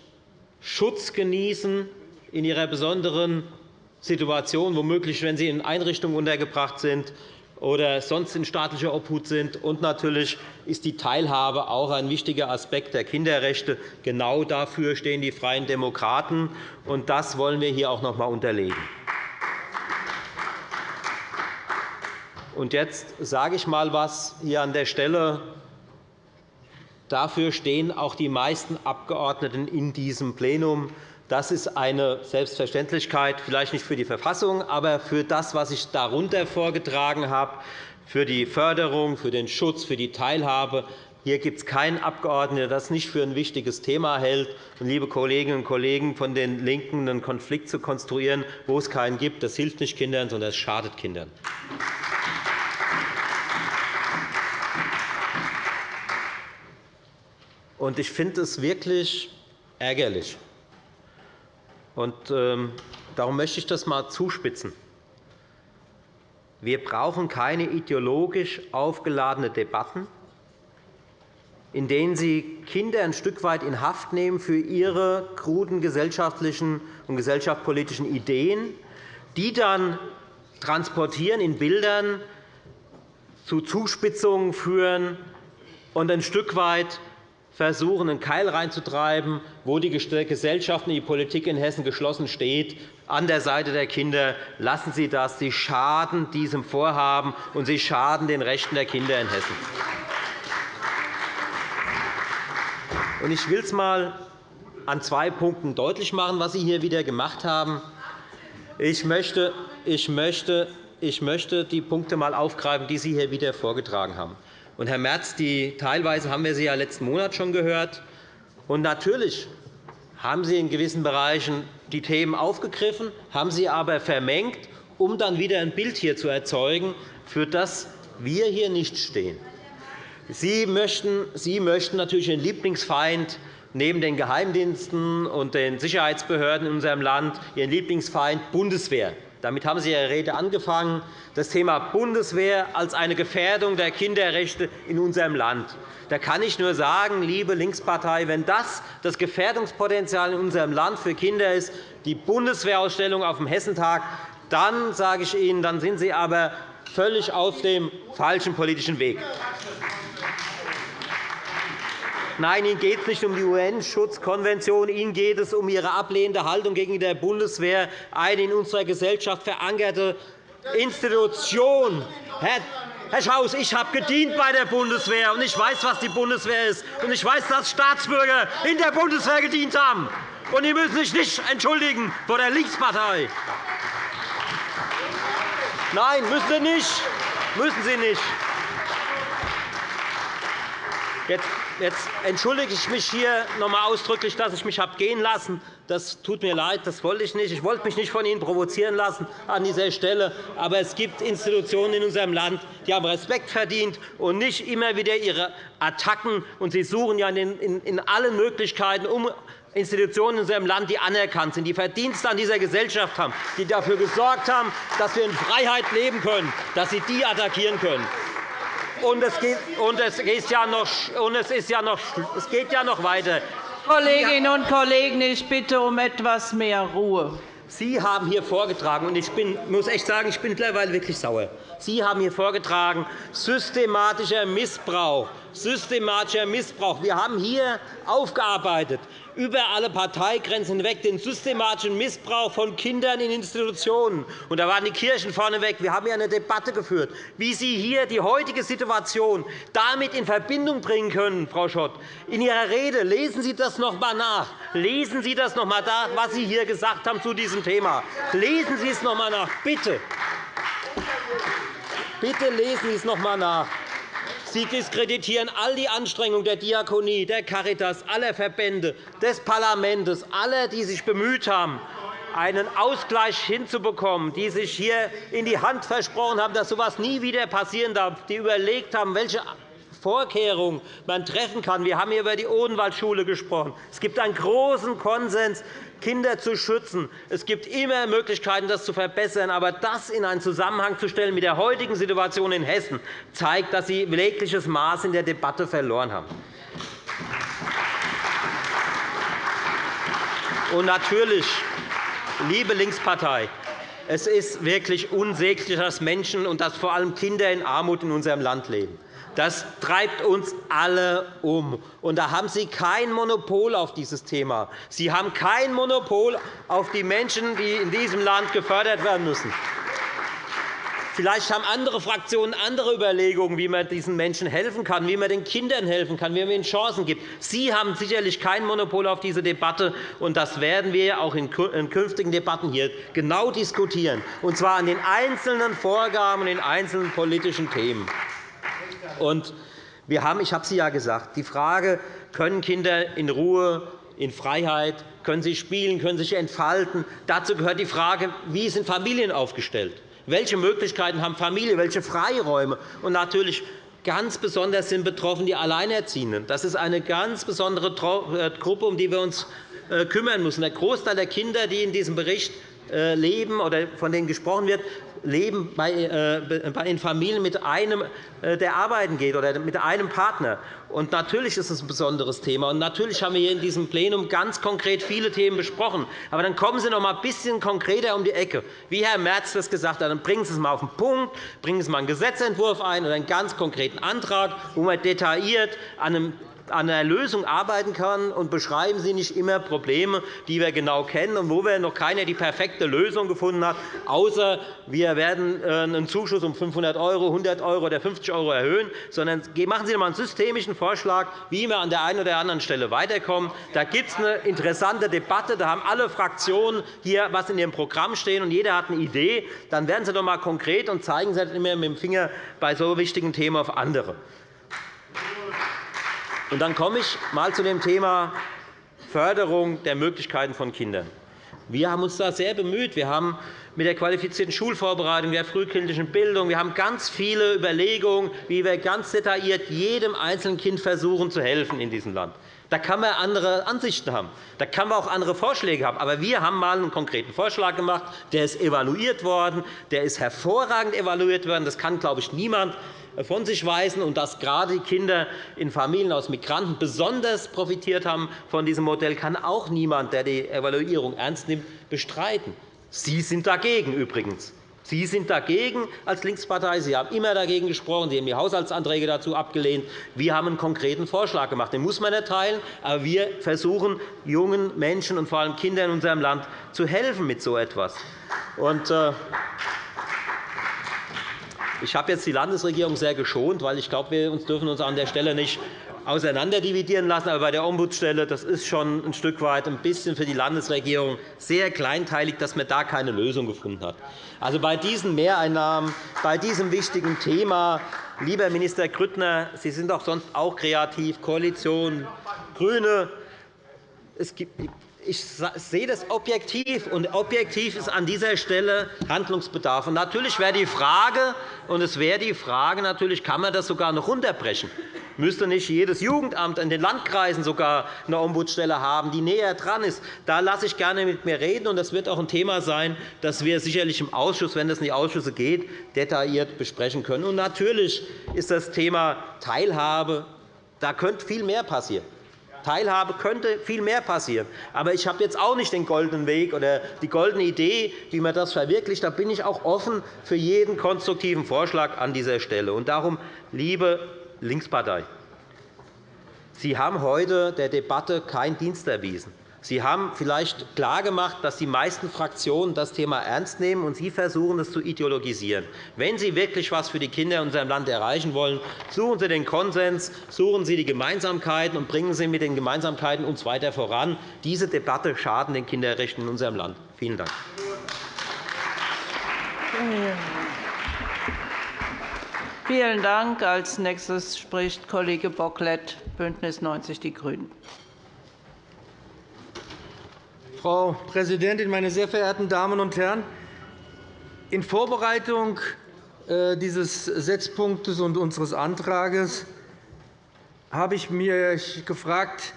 Schutz genießen in ihrer besonderen Situation, womöglich wenn sie in Einrichtungen untergebracht sind, oder sonst in staatlicher Obhut sind. Und natürlich ist die Teilhabe auch ein wichtiger Aspekt der Kinderrechte. Genau dafür stehen die Freien Demokraten. Und das wollen wir hier auch noch einmal unterlegen. Und jetzt sage ich einmal etwas hier an der Stelle. Dafür stehen auch die meisten Abgeordneten in diesem Plenum. Das ist eine Selbstverständlichkeit, vielleicht nicht für die Verfassung, aber für das, was ich darunter vorgetragen habe, für die Förderung, für den Schutz, für die Teilhabe. Hier gibt es keinen Abgeordneten, der das nicht für ein wichtiges Thema hält. Und, liebe Kolleginnen und Kollegen von den LINKEN, einen Konflikt zu konstruieren, wo es keinen gibt, das hilft nicht Kindern, sondern es schadet Kindern. Ich finde es wirklich ärgerlich, und, ähm, darum möchte ich das einmal zuspitzen. Wir brauchen keine ideologisch aufgeladene Debatten, in denen Sie Kinder ein Stück weit in Haft nehmen für ihre kruden gesellschaftlichen und gesellschaftspolitischen Ideen, die dann transportieren in Bildern zu Zuspitzungen führen und ein Stück weit versuchen, einen Keil reinzutreiben, wo die Gesellschaft und die Politik in Hessen geschlossen steht, an der Seite der Kinder. Lassen Sie das. Sie schaden diesem Vorhaben, und Sie schaden den Rechten der Kinder in Hessen. Ich will es einmal an zwei Punkten deutlich machen, was Sie hier wieder gemacht haben. Ich möchte, ich möchte, ich möchte die Punkte einmal aufgreifen, die Sie hier wieder vorgetragen haben. Und, Herr Merz, die, teilweise haben wir Sie ja letzten Monat schon gehört. Und natürlich haben Sie in gewissen Bereichen die Themen aufgegriffen, haben sie aber vermengt, um dann wieder ein Bild hier zu erzeugen, für das wir hier nicht stehen. Sie möchten, Sie möchten natürlich den Lieblingsfeind neben den Geheimdiensten und den Sicherheitsbehörden in unserem Land Ihren Lieblingsfeind Bundeswehr damit haben Sie Ihre Rede angefangen. Das Thema Bundeswehr als eine Gefährdung der Kinderrechte in unserem Land. Da kann ich nur sagen, liebe Linkspartei, wenn das das Gefährdungspotenzial in unserem Land für Kinder ist, die Bundeswehrausstellung auf dem Hessentag, dann sage ich Ihnen, dann sind Sie aber völlig auf dem falschen politischen Weg. Nein, Ihnen geht es nicht um die UN-Schutzkonvention. Ihnen geht es um Ihre ablehnende Haltung gegenüber der Bundeswehr, eine in unserer Gesellschaft verankerte Institution. Herr Schaus, ich habe gedient bei der Bundeswehr, und ich weiß, was die Bundeswehr ist. Und ich weiß, dass Staatsbürger in der Bundeswehr gedient haben. Und Sie müssen sich nicht entschuldigen vor der Linkspartei. Nein, müssen Sie nicht. Müssen Sie nicht. Jetzt Jetzt entschuldige ich mich hier noch einmal ausdrücklich, dass ich mich habe gehen lassen. Das tut mir leid, das wollte ich nicht. Ich wollte mich nicht von Ihnen provozieren lassen an dieser Stelle. Aber es gibt Institutionen in unserem Land, die haben Respekt verdient und nicht immer wieder ihre Attacken. Und Sie suchen ja in allen Möglichkeiten um Institutionen in unserem Land, die anerkannt sind, die Verdienste an dieser Gesellschaft haben, die dafür gesorgt haben, dass wir in Freiheit leben können, dass Sie die attackieren können. Und es, geht, und es, geht ja noch, und es, ist ja noch, es geht ja noch weiter. Kolleginnen und Kollegen, ich bitte um etwas mehr Ruhe. Sie haben hier vorgetragen, und ich bin, muss echt sagen, ich bin mittlerweile wirklich sauer. Sie haben hier vorgetragen, systematischer Missbrauch, systematischer Missbrauch. Wir haben hier aufgearbeitet, über alle Parteigrenzen hinweg den systematischen Missbrauch von Kindern in Institutionen. Und da waren die Kirchen vorneweg. Wir haben hier eine Debatte geführt, wie Sie hier die heutige Situation damit in Verbindung bringen können, Frau Schott. In Ihrer Rede lesen Sie das noch einmal nach. Lesen Sie das noch einmal nach, was Sie hier gesagt haben zu diesem Thema. Lesen Sie es noch einmal nach, bitte. Bitte lesen Sie es noch einmal nach. Sie diskreditieren all die Anstrengungen der Diakonie, der Caritas, aller Verbände, des Parlaments, aller, die sich bemüht haben, einen Ausgleich hinzubekommen, die sich hier in die Hand versprochen haben, dass so etwas nie wieder passieren darf, die überlegt haben, welche Vorkehrungen man treffen kann. Wir haben hier über die Odenwaldschule gesprochen. Es gibt einen großen Konsens, Kinder zu schützen. Es gibt immer Möglichkeiten, das zu verbessern. Aber das in einen Zusammenhang zu stellen mit der heutigen Situation in Hessen, zeigt, dass Sie jegliches Maß in der Debatte verloren haben. Und natürlich, liebe Linkspartei, es ist wirklich unsäglich, dass Menschen und dass vor allem Kinder in Armut in unserem Land leben. Das treibt uns alle um. Und da haben Sie kein Monopol auf dieses Thema. Sie haben kein Monopol auf die Menschen, die in diesem Land gefördert werden müssen. Vielleicht haben andere Fraktionen andere Überlegungen, wie man diesen Menschen helfen kann, wie man den Kindern helfen kann, wie man ihnen Chancen gibt. Sie haben sicherlich kein Monopol auf diese Debatte, und das werden wir auch in künftigen Debatten hier genau diskutieren, und zwar an den einzelnen Vorgaben und den einzelnen politischen Themen. Und wir haben, ich habe Sie ja gesagt, die Frage, können Kinder in Ruhe, in Freiheit, können sie spielen, können sich entfalten. Dazu gehört die Frage, wie sind Familien aufgestellt? Welche Möglichkeiten haben Familien, welche Freiräume? Und natürlich ganz besonders sind betroffen die Alleinerziehenden. Das ist eine ganz besondere äh, Gruppe, um die wir uns äh, kümmern müssen. Der Großteil der Kinder, die in diesem Bericht leben oder von denen gesprochen wird, leben äh, in Familien mit einem, äh, der arbeiten geht, oder mit einem Partner. Und natürlich ist es ein besonderes Thema. Und natürlich haben wir hier in diesem Plenum ganz konkret viele Themen besprochen. Aber dann kommen Sie noch einmal ein bisschen konkreter um die Ecke. Wie Herr Merz das gesagt hat, dann bringen Sie es einmal auf den Punkt, bringen Sie einmal einen Gesetzentwurf ein oder einen ganz konkreten Antrag, wo man detailliert an einem an einer Lösung arbeiten kann, und beschreiben Sie nicht immer Probleme, die wir genau kennen und wo wir noch keiner die perfekte Lösung gefunden hat, außer wir werden äh, einen Zuschuss um 500 €, 100 € oder 50 € erhöhen, sondern machen Sie einmal einen systemischen Vorschlag, wie wir an der einen oder anderen Stelle weiterkommen. Da gibt es eine interessante Debatte. Da haben alle Fraktionen hier etwas in ihrem Programm stehen, und jeder hat eine Idee. Dann werden Sie doch einmal konkret und zeigen Sie nicht immer mit dem Finger bei so wichtigen Themen auf andere. Und dann komme ich einmal zu dem Thema Förderung der Möglichkeiten von Kindern. Wir haben uns da sehr bemüht. Wir haben mit der qualifizierten Schulvorbereitung, der frühkindlichen Bildung, wir haben ganz viele Überlegungen, wie wir ganz detailliert jedem einzelnen Kind versuchen zu helfen in diesem Land. Da kann man andere Ansichten haben. Da kann man auch andere Vorschläge haben. Aber wir haben einmal einen konkreten Vorschlag gemacht. Der ist evaluiert worden. Der ist hervorragend evaluiert worden. Das kann, glaube ich, niemand von sich weisen und dass gerade die Kinder in Familien aus Migranten besonders profitiert haben von diesem Modell, kann auch niemand, der die Evaluierung ernst nimmt, bestreiten. Sie sind dagegen übrigens. Sie sind dagegen als Linkspartei. Sie haben immer dagegen gesprochen. Sie haben die Haushaltsanträge dazu abgelehnt. Wir haben einen konkreten Vorschlag gemacht. Den muss man erteilen. Aber wir versuchen, jungen Menschen und vor allem Kindern in unserem Land zu helfen mit so etwas. Und, äh, ich habe jetzt die Landesregierung sehr geschont, weil ich glaube, wir dürfen uns an der Stelle nicht auseinanderdividieren lassen. Aber bei der Ombudsstelle das ist schon ein Stück weit ein bisschen für die Landesregierung sehr kleinteilig, dass man da keine Lösung gefunden hat. Also bei diesen Mehreinnahmen, bei diesem wichtigen Thema, lieber Minister Grüttner, Sie sind doch sonst auch kreativ, Koalition, GRÜNE. Es gibt ich sehe das objektiv, und objektiv ist an dieser Stelle Handlungsbedarf. Und natürlich wäre die Frage, und es wäre die Frage, natürlich kann man das sogar noch runterbrechen. Müsste nicht jedes Jugendamt in den Landkreisen sogar eine Ombudsstelle haben, die näher dran ist? Da lasse ich gerne mit mir reden. und Das wird auch ein Thema sein, das wir sicherlich im Ausschuss, wenn es in die Ausschüsse geht, detailliert besprechen können. Und natürlich ist das Thema Teilhabe. Da könnte viel mehr passieren. Teilhabe könnte viel mehr passieren. Aber ich habe jetzt auch nicht den goldenen Weg oder die goldene Idee, wie man das verwirklicht. Da bin ich auch offen für jeden konstruktiven Vorschlag an dieser Stelle. Und darum, liebe Linkspartei, Sie haben heute der Debatte keinen Dienst erwiesen. Sie haben vielleicht klargemacht, dass die meisten Fraktionen das Thema ernst nehmen, und Sie versuchen, es zu ideologisieren. Wenn Sie wirklich etwas für die Kinder in unserem Land erreichen wollen, suchen Sie den Konsens, suchen Sie die Gemeinsamkeiten und bringen Sie mit den Gemeinsamkeiten uns weiter voran. Diese Debatte schadet den Kinderrechten in unserem Land. Vielen Dank. Vielen Dank. Als nächstes spricht Kollege Bocklet, BÜNDNIS 90 die GRÜNEN. Frau Präsidentin, meine sehr verehrten Damen und Herren! In Vorbereitung äh, dieses Setzpunktes und unseres Antrags habe ich mich gefragt,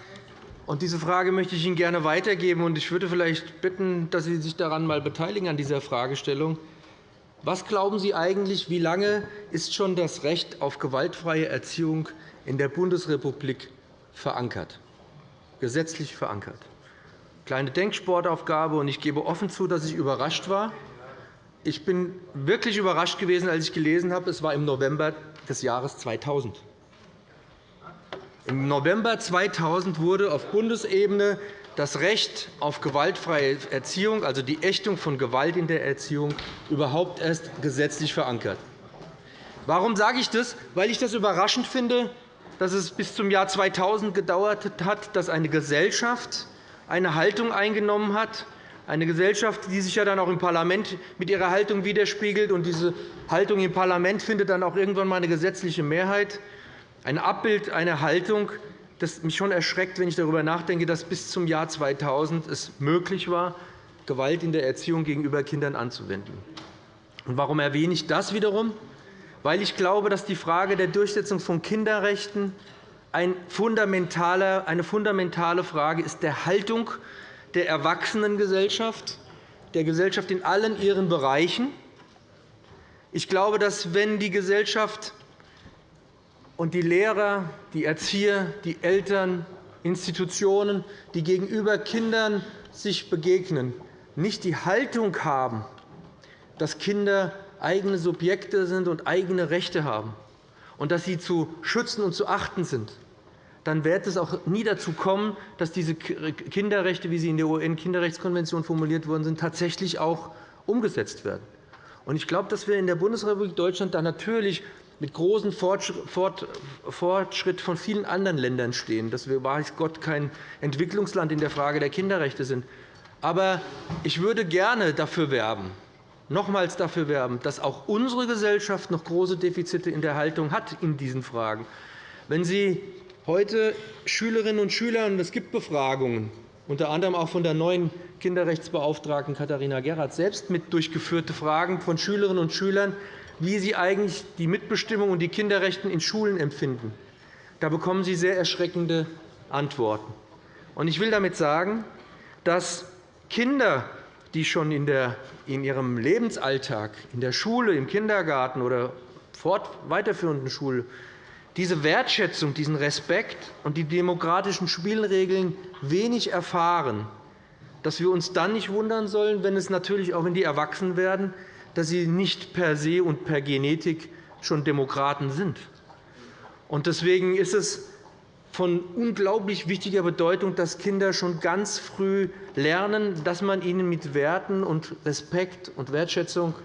und diese Frage möchte ich Ihnen gerne weitergeben. Ich würde vielleicht bitten, dass Sie sich daran mal beteiligen an dieser Fragestellung. Was glauben Sie eigentlich, wie lange ist schon das Recht auf gewaltfreie Erziehung in der Bundesrepublik verankert, gesetzlich verankert? Kleine Denksportaufgabe, und ich gebe offen zu, dass ich überrascht war. Ich bin wirklich überrascht gewesen, als ich gelesen habe, es war im November des Jahres 2000. Im November 2000 wurde auf Bundesebene das Recht auf gewaltfreie Erziehung, also die Ächtung von Gewalt in der Erziehung, überhaupt erst gesetzlich verankert. Warum sage ich das? Weil ich das überraschend finde, dass es bis zum Jahr 2000 gedauert hat, dass eine Gesellschaft eine Haltung eingenommen hat, eine Gesellschaft, die sich ja dann auch im Parlament mit ihrer Haltung widerspiegelt. Und diese Haltung im Parlament findet dann auch irgendwann einmal eine gesetzliche Mehrheit. Ein Abbild einer Haltung, das mich schon erschreckt, wenn ich darüber nachdenke, dass bis zum Jahr 2000 es möglich war, Gewalt in der Erziehung gegenüber Kindern anzuwenden. Und warum erwähne ich das wiederum? Weil ich glaube, dass die Frage der Durchsetzung von Kinderrechten eine fundamentale Frage ist der Haltung der Erwachsenengesellschaft, der Gesellschaft in allen ihren Bereichen. Ich glaube, dass, wenn die Gesellschaft und die Lehrer, die Erzieher, die Eltern, Institutionen, die gegenüber Kindern sich begegnen, nicht die Haltung haben, dass Kinder eigene Subjekte sind und eigene Rechte haben, und dass sie zu schützen und zu achten sind, dann wird es auch nie dazu kommen, dass diese Kinderrechte, wie sie in der UN-Kinderrechtskonvention formuliert worden sind, tatsächlich auch umgesetzt werden. Ich glaube, dass wir in der Bundesrepublik Deutschland da natürlich mit großem Fortschritt von vielen anderen Ländern stehen, dass wir, weiß Gott, kein Entwicklungsland in der Frage der Kinderrechte sind. Aber ich würde gerne dafür werben, nochmals dafür werben, dass auch unsere Gesellschaft noch große Defizite in der Haltung hat in diesen Fragen. Wenn Sie heute Schülerinnen und Schüler, und es gibt Befragungen, unter anderem auch von der neuen Kinderrechtsbeauftragten Katharina Gerhardt selbst mit durchgeführte Fragen von Schülerinnen und Schülern, wie sie eigentlich die Mitbestimmung und die Kinderrechte in Schulen empfinden. Da bekommen Sie sehr erschreckende Antworten. Ich will damit sagen, dass Kinder die schon in, der, in ihrem Lebensalltag, in der Schule, im Kindergarten oder fort weiterführenden Schule diese Wertschätzung, diesen Respekt und die demokratischen Spielregeln wenig erfahren, dass wir uns dann nicht wundern sollen, wenn es natürlich auch, wenn die erwachsen werden, dass sie nicht per se und per Genetik schon Demokraten sind. Deswegen ist es von unglaublich wichtiger Bedeutung, dass Kinder schon ganz früh lernen, dass man ihnen mit Werten und Respekt und Wertschätzung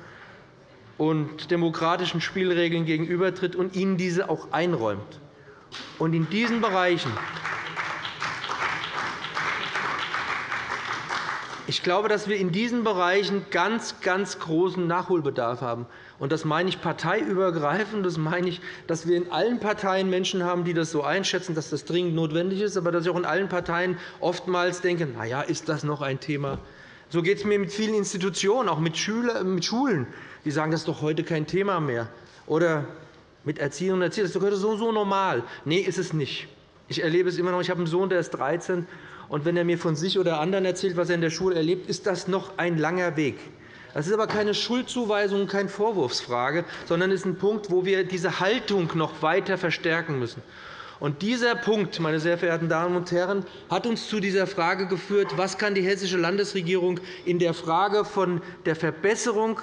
und demokratischen Spielregeln gegenübertritt und ihnen diese auch einräumt. Und in diesen Bereichen Ich glaube, dass wir in diesen Bereichen ganz, ganz großen Nachholbedarf haben. Das meine ich parteiübergreifend. Das meine ich, dass wir in allen Parteien Menschen haben, die das so einschätzen, dass das dringend notwendig ist, aber dass ich auch in allen Parteien oftmals denke, na ja, ist das noch ein Thema? So geht es mir mit vielen Institutionen, auch mit Schulen, die sagen, das ist doch heute kein Thema mehr. Oder mit Erzieherinnen und Erziehern, das ist doch heute so, so normal. Nein, ist es nicht. Ich erlebe es immer noch. Ich habe einen Sohn, der ist 13, und wenn er mir von sich oder anderen erzählt, was er in der Schule erlebt, ist das noch ein langer Weg. Das ist aber keine Schuldzuweisung, keine Vorwurfsfrage, sondern ist ein Punkt, wo wir diese Haltung noch weiter verstärken müssen. Und dieser Punkt, meine sehr verehrten Damen und Herren, hat uns zu dieser Frage geführt, was kann die hessische Landesregierung in der Frage von der Verbesserung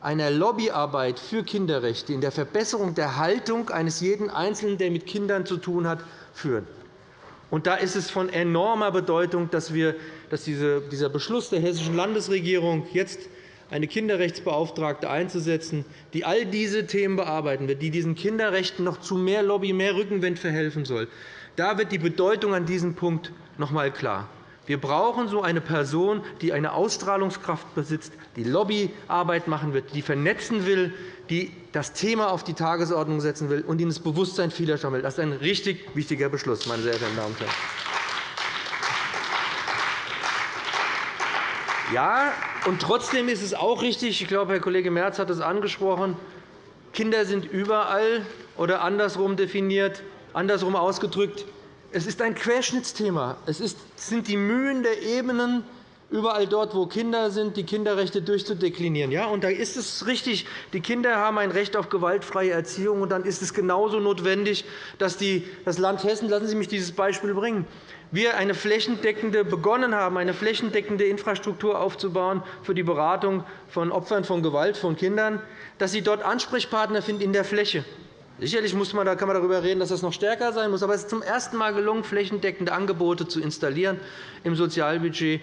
einer Lobbyarbeit für Kinderrechte, in der Verbesserung der Haltung eines jeden Einzelnen, der mit Kindern zu tun hat, führen. Und da ist es von enormer Bedeutung, dass, wir, dass dieser Beschluss der Hessischen Landesregierung, jetzt eine Kinderrechtsbeauftragte einzusetzen, die all diese Themen bearbeiten wird, die diesen Kinderrechten noch zu mehr Lobby, mehr Rückenwind verhelfen soll, da wird die Bedeutung an diesem Punkt noch einmal klar. Wir brauchen so eine Person, die eine Ausstrahlungskraft besitzt, die Lobbyarbeit machen wird, die vernetzen will, die das Thema auf die Tagesordnung setzen will und in das Bewusstsein vieler will. Das ist ein richtig wichtiger Beschluss, meine sehr verehrten Damen und Herren. Ja, und trotzdem ist es auch richtig, ich glaube, Herr Kollege Merz hat es angesprochen, Kinder sind überall oder andersrum definiert, andersrum ausgedrückt. Es ist ein Querschnittsthema. Es sind die Mühen der Ebenen, überall dort, wo Kinder sind, die Kinderrechte durchzudeklinieren. Ja, und da ist es richtig, die Kinder haben ein Recht auf gewaltfreie Erziehung. Und dann ist es genauso notwendig, dass die, das Land Hessen, lassen Sie mich dieses Beispiel bringen, wir eine flächendeckende begonnen haben, eine flächendeckende Infrastruktur aufzubauen für die Beratung von Opfern von Gewalt von Kindern, dass sie dort Ansprechpartner finden in der Fläche. Sicherlich muss man, da kann man darüber reden, dass das noch stärker sein muss. Aber es ist zum ersten Mal gelungen, flächendeckende Angebote zu installieren im Sozialbudget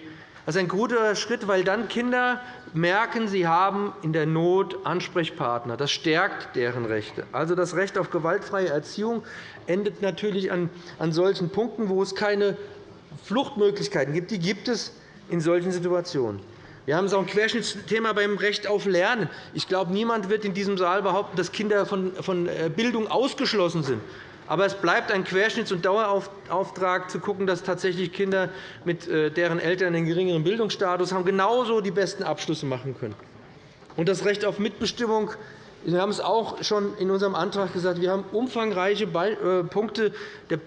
das ist ein guter Schritt, weil dann Kinder merken, sie haben in der Not Ansprechpartner. Das stärkt deren Rechte. Also das Recht auf gewaltfreie Erziehung endet natürlich an solchen Punkten, wo es keine Fluchtmöglichkeiten gibt. Die gibt es in solchen Situationen. Wir haben auch ein Querschnittsthema beim Recht auf Lernen. Ich glaube, niemand wird in diesem Saal behaupten, dass Kinder von äh, Bildung ausgeschlossen sind. Aber es bleibt ein Querschnitts- und Dauerauftrag, zu schauen, dass tatsächlich Kinder, mit äh, deren Eltern einen geringeren Bildungsstatus haben, genauso die besten Abschlüsse machen können. Und das Recht auf Mitbestimmung wir haben es auch schon in unserem Antrag gesagt. Wir haben umfangreiche äh, Punkte der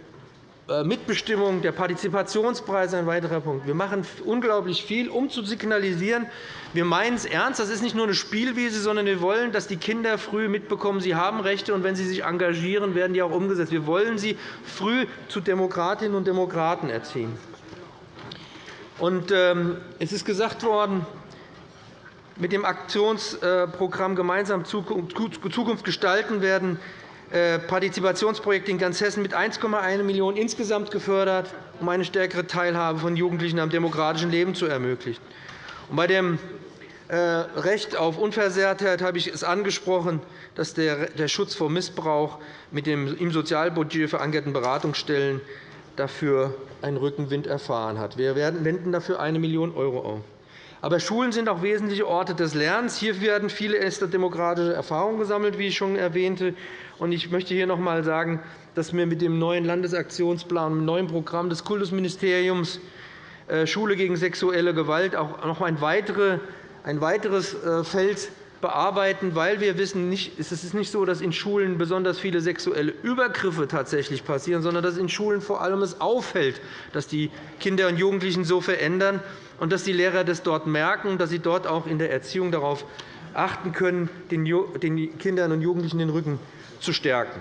Mitbestimmung, der Partizipationspreis ein weiterer Punkt. Wir machen unglaublich viel, um zu signalisieren, wir meinen es ernst. Das ist nicht nur eine Spielwiese, sondern wir wollen, dass die Kinder früh mitbekommen, sie haben Rechte, und wenn sie sich engagieren, werden die auch umgesetzt. Wir wollen sie früh zu Demokratinnen und Demokraten erziehen. Ähm, es ist gesagt worden, mit dem Aktionsprogramm Gemeinsam Zukunft gestalten werden äh, Partizipationsprojekte in ganz Hessen mit 1,1 Millionen € insgesamt gefördert, um eine stärkere Teilhabe von Jugendlichen am demokratischen Leben zu ermöglichen. Bei dem äh, Recht auf Unversehrtheit habe ich es angesprochen, dass der Schutz vor Missbrauch mit den im Sozialbudget verankerten Beratungsstellen dafür einen Rückenwind erfahren hat. Wir wenden dafür 1 Million € auf. Aber Schulen sind auch wesentliche Orte des Lernens. Hier werden viele erste demokratische Erfahrungen gesammelt, wie ich schon erwähnte. Ich möchte hier noch einmal sagen, dass wir mit dem neuen Landesaktionsplan, dem neuen Programm des Kultusministeriums äh, Schule gegen sexuelle Gewalt auch noch ein weiteres äh, Feld bearbeiten, weil wir wissen, es ist nicht so, dass in Schulen besonders viele sexuelle Übergriffe tatsächlich passieren, sondern dass in Schulen vor allem es auffällt, dass die Kinder und Jugendlichen so verändern und dass die Lehrer das dort merken, dass sie dort auch in der Erziehung darauf achten können, den Kindern und Jugendlichen den Rücken zu stärken.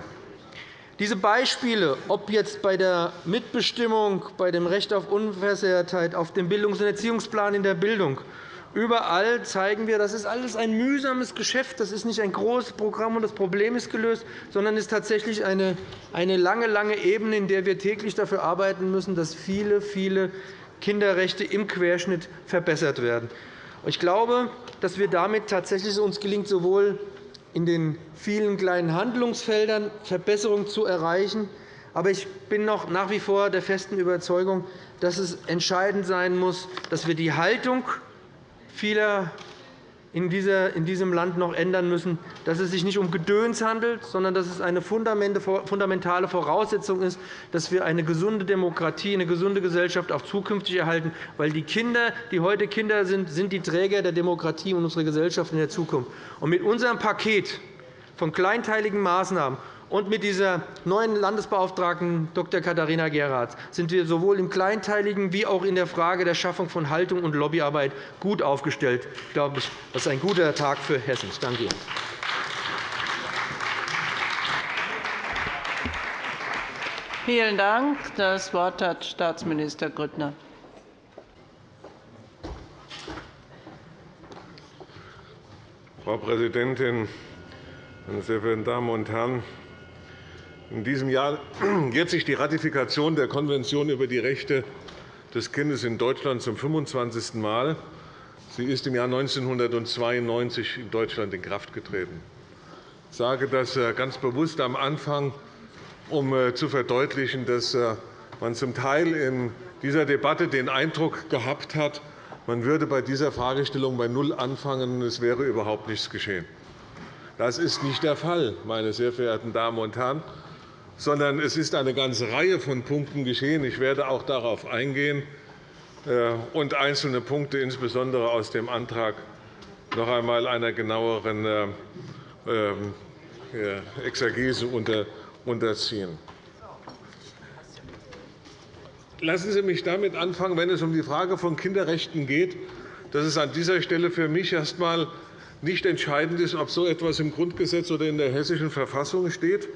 Diese Beispiele, ob jetzt bei der Mitbestimmung, bei dem Recht auf Unversehrtheit, auf dem Bildungs- und Erziehungsplan in der Bildung, überall zeigen wir, das ist alles ein mühsames Geschäft. Das ist nicht ein großes Programm, und das Problem ist gelöst, sondern es ist tatsächlich eine, eine lange, lange Ebene, in der wir täglich dafür arbeiten müssen, dass viele, viele Kinderrechte im Querschnitt verbessert werden. Ich glaube, dass wir damit tatsächlich uns gelingt, sowohl in den vielen kleinen Handlungsfeldern Verbesserungen zu erreichen. Aber ich bin noch nach wie vor der festen Überzeugung, dass es entscheidend sein muss, dass wir die Haltung vieler in diesem Land noch ändern müssen, dass es sich nicht um Gedöns handelt, sondern dass es eine fundamentale Voraussetzung ist, dass wir eine gesunde Demokratie, eine gesunde Gesellschaft auch zukünftig erhalten. Weil die Kinder, die heute Kinder sind, sind die Träger der Demokratie und unserer Gesellschaft in der Zukunft. Und mit unserem Paket von kleinteiligen Maßnahmen und mit dieser neuen Landesbeauftragten Dr. Katharina Geratz sind wir sowohl im Kleinteiligen wie auch in der Frage der Schaffung von Haltung und Lobbyarbeit gut aufgestellt. Ich glaube, das ist ein guter Tag für Hessen. Ich danke Ihnen. Vielen Dank. Das Wort hat Staatsminister Grüttner. Frau Präsidentin, meine sehr verehrten Damen und Herren! In diesem Jahr jährt sich die Ratifikation der Konvention über die Rechte des Kindes in Deutschland zum 25. Mal. Sie ist im Jahr 1992 in Deutschland in Kraft getreten. Ich sage das äh, ganz bewusst am Anfang, um äh, zu verdeutlichen, dass äh, man zum Teil in dieser Debatte den Eindruck gehabt hat, man würde bei dieser Fragestellung bei Null anfangen, und es wäre überhaupt nichts geschehen. Das ist nicht der Fall, meine sehr verehrten Damen und Herren, sondern es ist eine ganze Reihe von Punkten geschehen. Ich werde auch darauf eingehen äh, und einzelne Punkte, insbesondere aus dem Antrag, noch einmal einer genaueren äh, ähm, Exegese unterziehen. Lassen Sie mich damit anfangen, wenn es um die Frage von Kinderrechten geht, dass es an dieser Stelle für mich erst einmal nicht entscheidend ist, ob so etwas im Grundgesetz oder in der Hessischen Verfassung steht.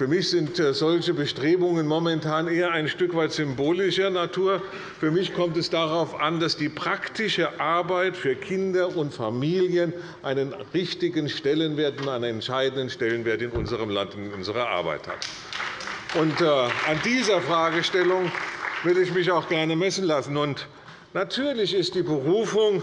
Für mich sind äh, solche Bestrebungen momentan eher ein Stück weit symbolischer Natur. Für mich kommt es darauf an, dass die praktische Arbeit für Kinder und Familien einen richtigen Stellenwert und einen entscheidenden Stellenwert in unserem Land und in unserer Arbeit hat. Äh, an dieser Fragestellung will ich mich auch gerne messen lassen. Natürlich ist die Berufung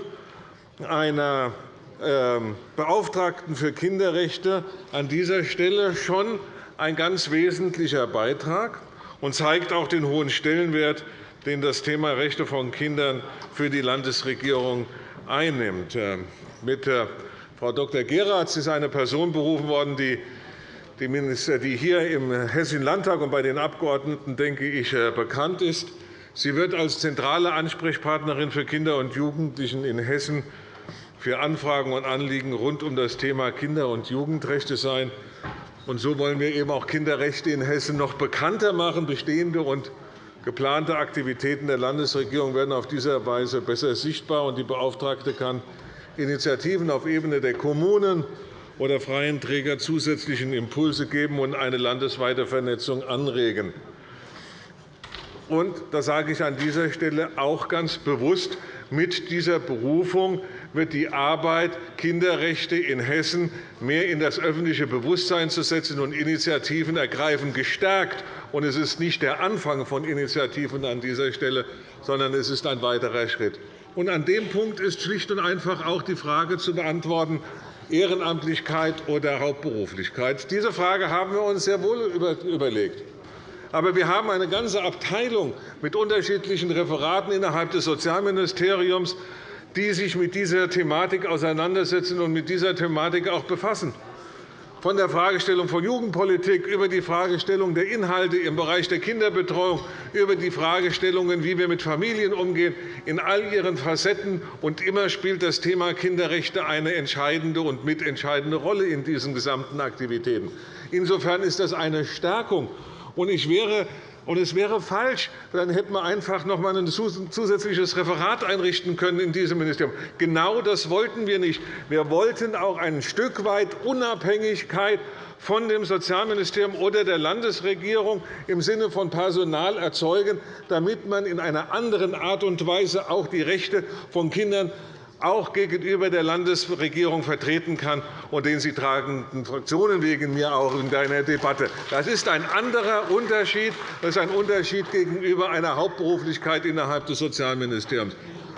einer ähm, Beauftragten für Kinderrechte an dieser Stelle schon ein ganz wesentlicher Beitrag und zeigt auch den hohen Stellenwert, den das Thema Rechte von Kindern für die Landesregierung einnimmt. Äh, mit äh, Frau Dr. Geratz ist eine Person berufen worden, die die hier im Hessischen Landtag und bei den Abgeordneten, denke ich, äh, bekannt ist. Sie wird als zentrale Ansprechpartnerin für Kinder und Jugendlichen in Hessen für Anfragen und Anliegen rund um das Thema Kinder- und Jugendrechte sein. Und so wollen wir eben auch Kinderrechte in Hessen noch bekannter machen. Bestehende und geplante Aktivitäten der Landesregierung werden auf diese Weise besser sichtbar, und die Beauftragte kann Initiativen auf Ebene der Kommunen oder freien Träger zusätzlichen Impulse geben und eine landesweite Vernetzung anregen. Und, das sage ich an dieser Stelle auch ganz bewusst, mit dieser Berufung wird die Arbeit, Kinderrechte in Hessen mehr in das öffentliche Bewusstsein zu setzen und Initiativen ergreifen, gestärkt. Es ist nicht der Anfang von Initiativen an dieser Stelle, sondern es ist ein weiterer Schritt. An dem Punkt ist schlicht und einfach auch die Frage zu beantworten, Ehrenamtlichkeit oder Hauptberuflichkeit? Diese Frage haben wir uns sehr wohl überlegt. Aber wir haben eine ganze Abteilung mit unterschiedlichen Referaten innerhalb des Sozialministeriums, die sich mit dieser Thematik auseinandersetzen und mit dieser Thematik auch befassen von der Fragestellung von Jugendpolitik über die Fragestellung der Inhalte im Bereich der Kinderbetreuung, über die Fragestellungen, wie wir mit Familien umgehen, in all ihren Facetten. Und immer spielt das Thema Kinderrechte eine entscheidende und mitentscheidende Rolle in diesen gesamten Aktivitäten. Insofern ist das eine Stärkung. Ich wäre und es wäre falsch, dann hätten wir einfach noch einmal ein zusätzliches Referat einrichten können in diesem Ministerium. Genau das wollten wir nicht. Wir wollten auch ein Stück weit Unabhängigkeit von dem Sozialministerium oder der Landesregierung im Sinne von Personal erzeugen, damit man in einer anderen Art und Weise auch die Rechte von Kindern auch gegenüber der Landesregierung vertreten kann und den sie tragenden Fraktionen wegen mir auch in deiner Debatte. Das ist ein anderer Unterschied. Das ist ein Unterschied gegenüber einer Hauptberuflichkeit innerhalb des Sozialministeriums.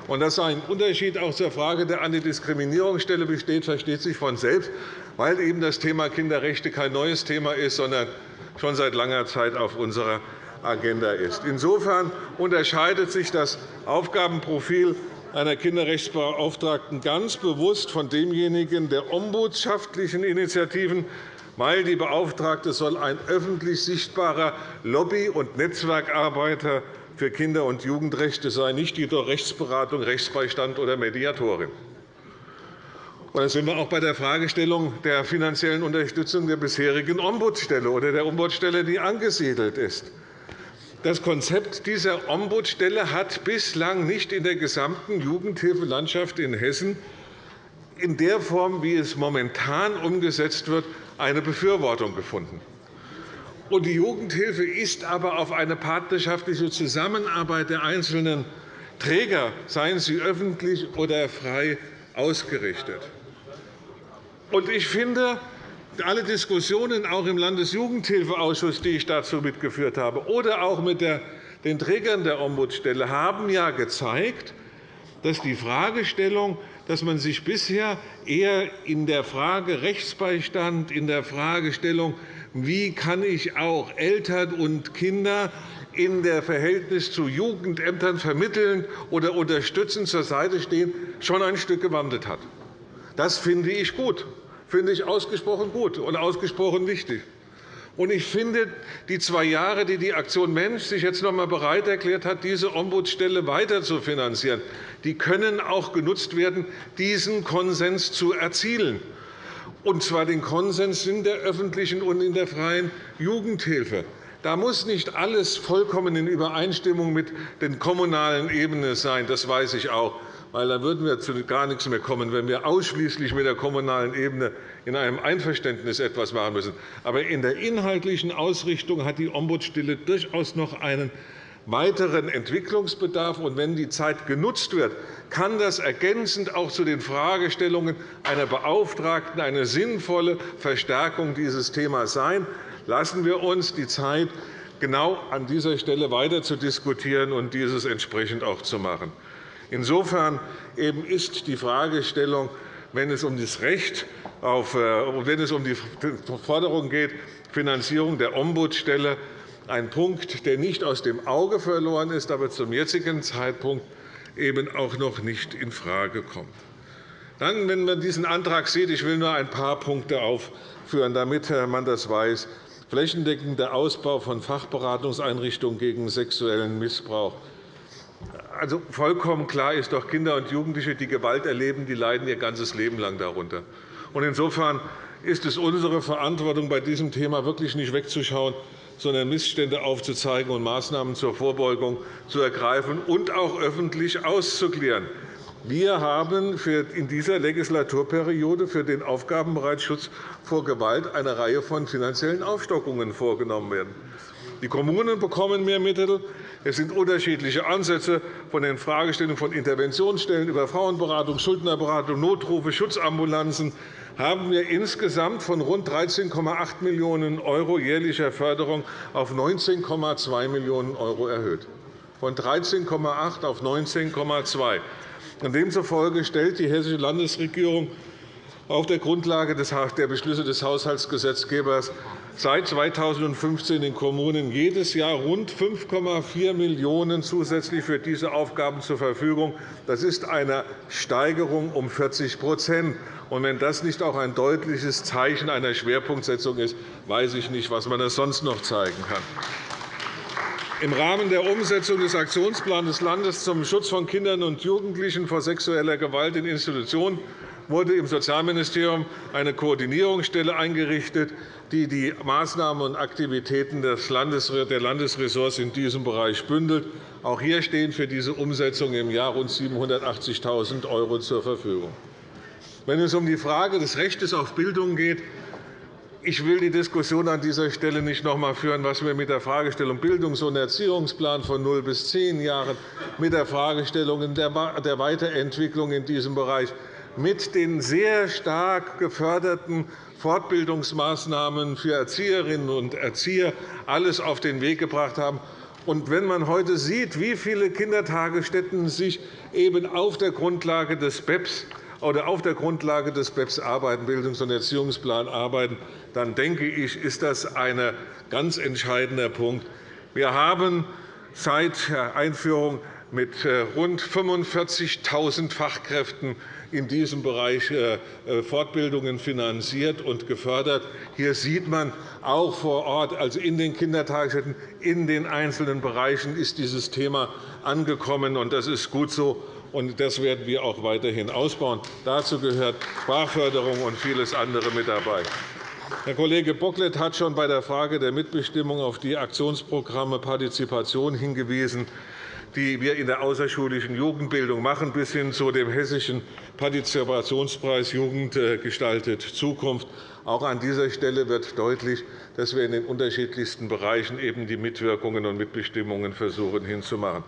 Und dass ein Unterschied auch zur Frage der Antidiskriminierungsstelle besteht, versteht sich von selbst, weil eben das Thema Kinderrechte kein neues Thema ist, sondern schon seit langer Zeit auf unserer Agenda ist. Insofern unterscheidet sich das Aufgabenprofil einer Kinderrechtsbeauftragten ganz bewusst von demjenigen der ombudschaftlichen Initiativen, weil die Beauftragte soll ein öffentlich sichtbarer Lobby- und Netzwerkarbeiter für Kinder- und Jugendrechte sein, nicht jedoch Rechtsberatung, Rechtsbeistand oder Mediatorin. Und da sind wir auch bei der Fragestellung der finanziellen Unterstützung der bisherigen Ombudsstelle oder der Ombudsstelle, die angesiedelt ist. Das Konzept dieser Ombudsstelle hat bislang nicht in der gesamten Jugendhilfelandschaft in Hessen in der Form, wie es momentan umgesetzt wird, eine Befürwortung gefunden. Die Jugendhilfe ist aber auf eine partnerschaftliche Zusammenarbeit der einzelnen Träger, seien sie öffentlich oder frei, ausgerichtet. Ich finde, alle Diskussionen auch im Landesjugendhilfeausschuss, die ich dazu mitgeführt habe, oder auch mit den Trägern der Ombudsstelle haben ja gezeigt, dass die Fragestellung, dass man sich bisher eher in der Frage Rechtsbeistand, in der Fragestellung, wie kann ich auch Eltern und Kinder in der Verhältnis zu Jugendämtern vermitteln oder unterstützen, zur Seite stehen, schon ein Stück gewandelt hat. Das finde ich gut, finde ich ausgesprochen gut und ausgesprochen wichtig. Ich finde, die zwei Jahre, die die Aktion Mensch sich jetzt noch einmal bereit erklärt hat, diese Ombudsstelle weiter zu finanzieren, die können auch genutzt werden, diesen Konsens zu erzielen, und zwar den Konsens in der öffentlichen und in der freien Jugendhilfe. Da muss nicht alles vollkommen in Übereinstimmung mit den kommunalen Ebenen sein. Das weiß ich auch weil dann würden wir zu gar nichts mehr kommen, wenn wir ausschließlich mit der kommunalen Ebene in einem Einverständnis etwas machen müssen. Aber in der inhaltlichen Ausrichtung hat die Ombudsstelle durchaus noch einen weiteren Entwicklungsbedarf. Und wenn die Zeit genutzt wird, kann das ergänzend auch zu den Fragestellungen einer Beauftragten eine sinnvolle Verstärkung dieses Themas sein. Lassen wir uns die Zeit, genau an dieser Stelle weiter zu diskutieren und dieses entsprechend auch zu machen. Insofern ist die Fragestellung, wenn es um das Recht auf, äh, wenn es um die Forderung geht, Finanzierung der Ombudsstelle, ein Punkt, der nicht aus dem Auge verloren ist, aber zum jetzigen Zeitpunkt eben auch noch nicht infrage kommt. Dann, wenn man diesen Antrag sieht, ich will nur ein paar Punkte aufführen, damit man das weiß. Flächendeckender Ausbau von Fachberatungseinrichtungen gegen sexuellen Missbrauch also vollkommen klar ist doch, Kinder und Jugendliche, die Gewalt erleben, die leiden ihr ganzes Leben lang darunter. Insofern ist es unsere Verantwortung, bei diesem Thema wirklich nicht wegzuschauen, sondern Missstände aufzuzeigen und Maßnahmen zur Vorbeugung zu ergreifen und auch öffentlich auszuklären. Wir haben in dieser Legislaturperiode für den Aufgabenbereich Schutz vor Gewalt eine Reihe von finanziellen Aufstockungen vorgenommen werden. Die Kommunen bekommen mehr Mittel. Es sind unterschiedliche Ansätze von den Fragestellungen von Interventionsstellen über Frauenberatung, Schuldnerberatung, Notrufe, Schutzambulanzen haben wir insgesamt von rund 13,8 Millionen € jährlicher Förderung auf 19,2 Millionen € erhöht. Von 13,8 auf 19,2. Demzufolge stellt die Hessische Landesregierung auf der Grundlage der Beschlüsse des Haushaltsgesetzgebers seit 2015 den Kommunen jedes Jahr rund 5,4 Millionen € zusätzlich für diese Aufgaben zur Verfügung. Das ist eine Steigerung um 40 und Wenn das nicht auch ein deutliches Zeichen einer Schwerpunktsetzung ist, weiß ich nicht, was man sonst noch zeigen kann. Im Rahmen der Umsetzung des Aktionsplans des Landes zum Schutz von Kindern und Jugendlichen vor sexueller Gewalt in Institutionen wurde im Sozialministerium eine Koordinierungsstelle eingerichtet, die die Maßnahmen und Aktivitäten der Landesressorts in diesem Bereich bündelt. Auch hier stehen für diese Umsetzung im Jahr rund 780.000 € zur Verfügung. Wenn es um die Frage des Rechts auf Bildung geht, ich will die Diskussion an dieser Stelle nicht noch einmal führen, was wir mit der Fragestellung Bildungs- und Erziehungsplan von 0 bis 10 Jahren, mit der Fragestellung der Weiterentwicklung in diesem Bereich mit den sehr stark geförderten Fortbildungsmaßnahmen für Erzieherinnen und Erzieher alles auf den Weg gebracht haben. Und wenn man heute sieht, wie viele Kindertagesstätten sich eben auf der Grundlage des BEPS oder auf der Grundlage des BEPS arbeiten, Bildungs- und Erziehungsplan arbeiten, dann denke ich, ist das ein ganz entscheidender Punkt. Wir haben seit der Einführung mit äh, rund 45.000 Fachkräften in diesem Bereich äh, äh, Fortbildungen finanziert und gefördert. Hier sieht man auch vor Ort, also in den Kindertagesstätten, in den einzelnen Bereichen ist dieses Thema angekommen. und Das ist gut so. Und das werden wir auch weiterhin ausbauen. Dazu gehört Sprachförderung und vieles andere mit dabei. Herr Kollege Bocklet hat schon bei der Frage der Mitbestimmung auf die Aktionsprogramme Partizipation hingewiesen die wir in der außerschulischen Jugendbildung machen, bis hin zu dem Hessischen Partizipationspreis Jugend äh, gestaltet Zukunft. Auch an dieser Stelle wird deutlich, dass wir in den unterschiedlichsten Bereichen eben die Mitwirkungen und Mitbestimmungen versuchen hinzumachen.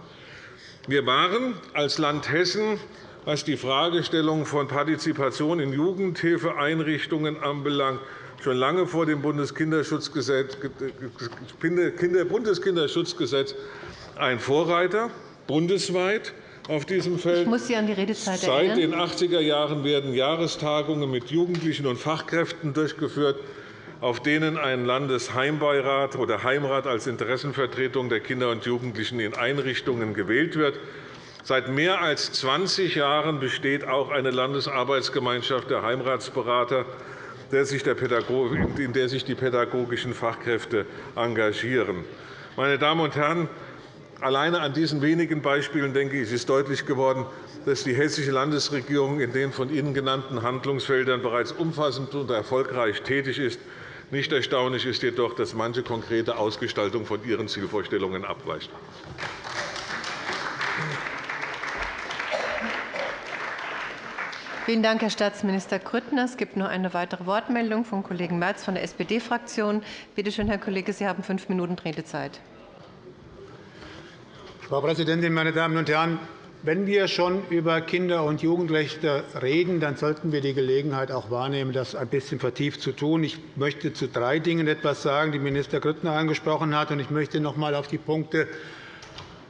Wir waren als Land Hessen was die Fragestellung von Partizipation in Jugendhilfeeinrichtungen anbelangt, schon lange vor dem Bundeskinderschutzgesetz ein Vorreiter bundesweit auf diesem Feld. Ich muss Sie an die Redezeit Seit den 80er Jahren werden Jahrestagungen mit Jugendlichen und Fachkräften durchgeführt. auf denen ein Landesheimbeirat oder Heimrat als Interessenvertretung der Kinder und Jugendlichen in Einrichtungen gewählt wird. Seit mehr als 20 Jahren besteht auch eine Landesarbeitsgemeinschaft der Heimratsberater, in der sich die pädagogischen Fachkräfte engagieren. Meine Damen und Herren, alleine an diesen wenigen Beispielen denke ich, ist deutlich geworden, dass die Hessische Landesregierung in den von Ihnen genannten Handlungsfeldern bereits umfassend und erfolgreich tätig ist. Nicht erstaunlich ist jedoch, dass manche konkrete Ausgestaltung von Ihren Zielvorstellungen abweicht. Vielen Dank, Herr Staatsminister Grüttner. Es gibt noch eine weitere Wortmeldung vom Kollegen Merz von der SPD-Fraktion. Bitte schön, Herr Kollege, Sie haben fünf Minuten Redezeit. Frau Präsidentin, meine Damen und Herren! Wenn wir schon über Kinder- und Jugendrechte reden, dann sollten wir die Gelegenheit auch wahrnehmen, das ein bisschen vertieft zu tun. Ich möchte zu drei Dingen etwas sagen, die Minister Grüttner angesprochen hat. Ich möchte noch einmal auf die Punkte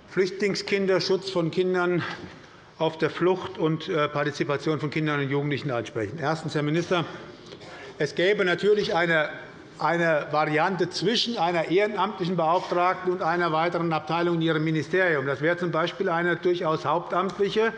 Flüchtlingskinder, Schutz von Kindern auf der Flucht und äh, Partizipation von Kindern und Jugendlichen ansprechen. Erstens, Herr Minister, es gäbe natürlich eine eine Variante zwischen einer ehrenamtlichen Beauftragten und einer weiteren Abteilung in Ihrem Ministerium. Das wäre z.B. eine durchaus hauptamtliche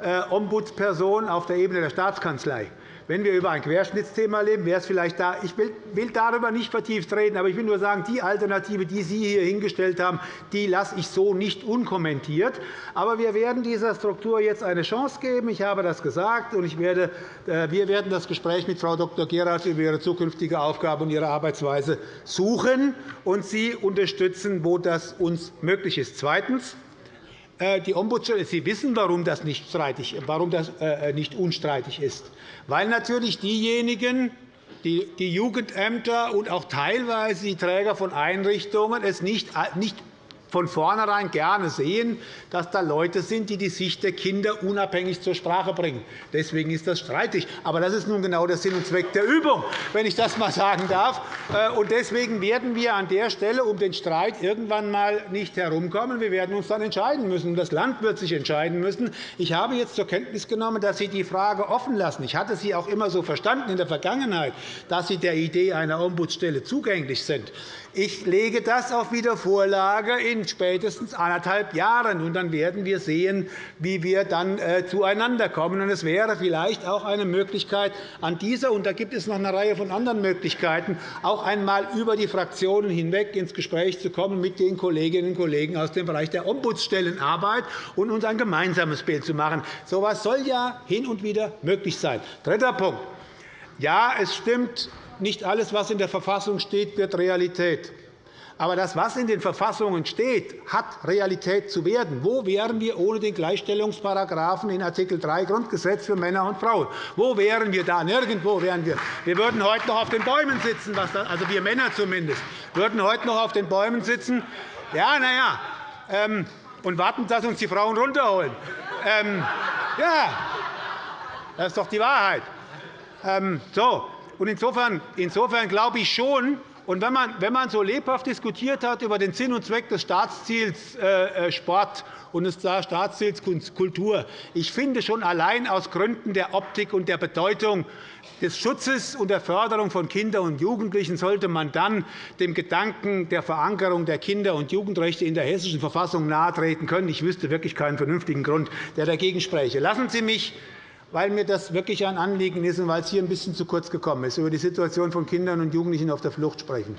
äh, Ombudsperson auf der Ebene der Staatskanzlei. Wenn wir über ein Querschnittsthema leben, wäre es vielleicht da. Ich will darüber nicht vertieft reden, aber ich will nur sagen, die Alternative, die Sie hier hingestellt haben, die lasse ich so nicht unkommentiert. Aber wir werden dieser Struktur jetzt eine Chance geben. Ich habe das gesagt, und ich werde, äh, wir werden das Gespräch mit Frau Dr. Gerhardt über ihre zukünftige Aufgabe und ihre Arbeitsweise suchen und Sie unterstützen, wo das uns möglich ist. Zweitens. Äh, die Ombudsstelle, Sie wissen, warum das nicht, streitig, warum das äh, nicht unstreitig ist. Weil natürlich diejenigen, die Jugendämter und auch teilweise die Träger von Einrichtungen es nicht von vornherein gerne sehen, dass da Leute sind, die die Sicht der Kinder unabhängig zur Sprache bringen. Deswegen ist das streitig. Aber das ist nun genau der Sinn und Zweck der Übung, wenn ich das einmal sagen darf. Äh, deswegen werden wir an der Stelle um den Streit irgendwann einmal nicht herumkommen. Wir werden uns dann entscheiden müssen. Das Land wird sich entscheiden müssen. Ich habe jetzt zur Kenntnis genommen, dass Sie die Frage offen lassen. Ich hatte Sie auch immer so verstanden in der Vergangenheit, dass Sie der Idee einer Ombudsstelle zugänglich sind. Ich lege das auf Wiedervorlage in spätestens anderthalb Jahren. Und dann werden wir sehen, wie wir dann äh, zueinander kommen. Und es wäre vielleicht auch eine Möglichkeit, an dieser, und da gibt es noch eine Reihe von anderen Möglichkeiten, auch einmal über die Fraktionen hinweg ins Gespräch zu kommen mit den Kolleginnen und Kollegen aus dem Bereich der Ombudsstellenarbeit und uns ein gemeinsames Bild zu machen. So etwas soll ja hin und wieder möglich sein. Dritter Punkt. Ja, es stimmt, nicht alles, was in der Verfassung steht, wird Realität. Aber das, was in den Verfassungen steht, hat Realität zu werden. Wo wären wir ohne den Gleichstellungsparagraphen in Art. 3 Grundgesetz für Männer und Frauen? Wo wären wir da? Nirgendwo wären wir. Wir würden heute noch auf den Bäumen sitzen, also wir Männer zumindest, würden heute noch auf den Bäumen sitzen. Ja, na ja, ähm, und warten, dass uns die Frauen runterholen. Ähm, ja, das ist doch die Wahrheit. Ähm, so, insofern, insofern glaube ich schon, und wenn man, wenn man so lebhaft diskutiert hat über den Sinn und Zweck des Staatsziels äh, äh Sport und des Staatsziels Kultur, ich finde schon allein aus Gründen der Optik und der Bedeutung des Schutzes und der Förderung von Kindern und Jugendlichen sollte man dann dem Gedanken der Verankerung der Kinder- und Jugendrechte in der Hessischen Verfassung nahetreten können. Ich wüsste wirklich keinen vernünftigen Grund, der dagegen spreche. Lassen Sie mich weil mir das wirklich ein Anliegen ist und weil es hier ein bisschen zu kurz gekommen ist, über die Situation von Kindern und Jugendlichen auf der Flucht sprechen.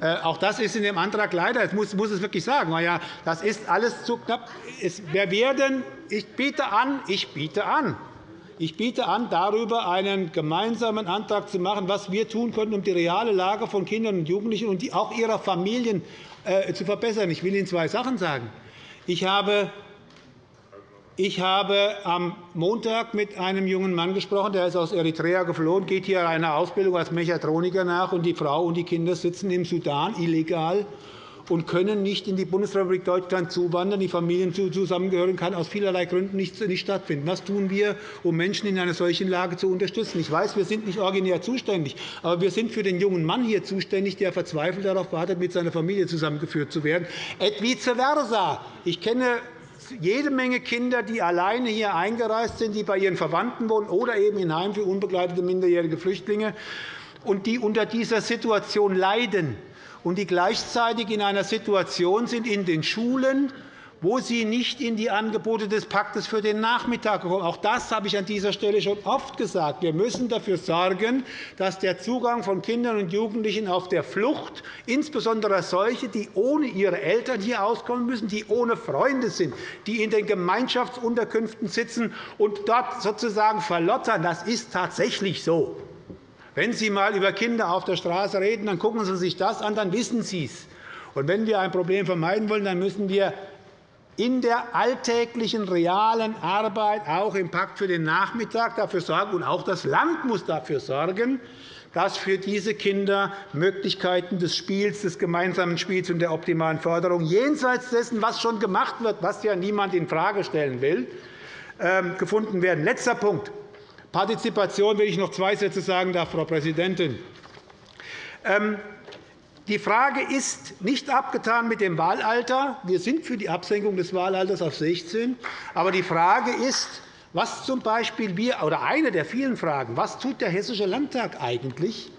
Äh, auch das ist in dem Antrag leider, ich muss, muss es wirklich sagen, ja, das ist alles zu knapp. Wir werden, ich biete an, ich biete an, ich biete an, darüber einen gemeinsamen Antrag zu machen, was wir tun können, um die reale Lage von Kindern und Jugendlichen und auch ihrer Familien äh, zu verbessern. Ich will Ihnen zwei Sachen sagen. Ich habe ich habe am Montag mit einem jungen Mann gesprochen, der ist aus Eritrea geflohen, geht hier einer Ausbildung als Mechatroniker nach, und die Frau und die Kinder sitzen im Sudan illegal und können nicht in die Bundesrepublik Deutschland zuwandern. Die Familienzusammengehörigkeit kann aus vielerlei Gründen nicht stattfinden. Was tun wir, um Menschen in einer solchen Lage zu unterstützen? Ich weiß, wir sind nicht originär zuständig, aber wir sind für den jungen Mann hier zuständig, der verzweifelt darauf wartet, mit seiner Familie zusammengeführt zu werden. Et vice versa. Ich kenne jede Menge Kinder, die alleine hier eingereist sind, die bei ihren Verwandten wohnen oder eben in Heim für unbegleitete minderjährige Flüchtlinge. und die unter dieser Situation leiden und die gleichzeitig in einer Situation sind in den Schulen, wo sie nicht in die Angebote des Paktes für den Nachmittag kommen. Auch das habe ich an dieser Stelle schon oft gesagt. Wir müssen dafür sorgen, dass der Zugang von Kindern und Jugendlichen auf der Flucht, insbesondere solche, die ohne ihre Eltern hier auskommen müssen, die ohne Freunde sind, die in den Gemeinschaftsunterkünften sitzen und dort sozusagen verlottern, das ist tatsächlich so. Wenn Sie einmal über Kinder auf der Straße reden, dann gucken Sie sich das an, dann wissen Sie es. Und wenn wir ein Problem vermeiden wollen, dann müssen wir in der alltäglichen, realen Arbeit, auch im Pakt für den Nachmittag, dafür sorgen, und auch das Land muss dafür sorgen, dass für diese Kinder Möglichkeiten des Spiels, des gemeinsamen Spiels und der optimalen Förderung jenseits dessen, was schon gemacht wird, was ja niemand infrage stellen will, ähm, gefunden werden. Letzter Punkt. Partizipation will ich noch zwei Sätze sagen darf, Frau Präsidentin. Die Frage ist nicht abgetan mit dem Wahlalter. Wir sind für die Absenkung des Wahlalters auf 16. Aber die Frage ist, was zum Beispiel wir, oder eine der vielen Fragen, was tut der Hessische Landtag eigentlich,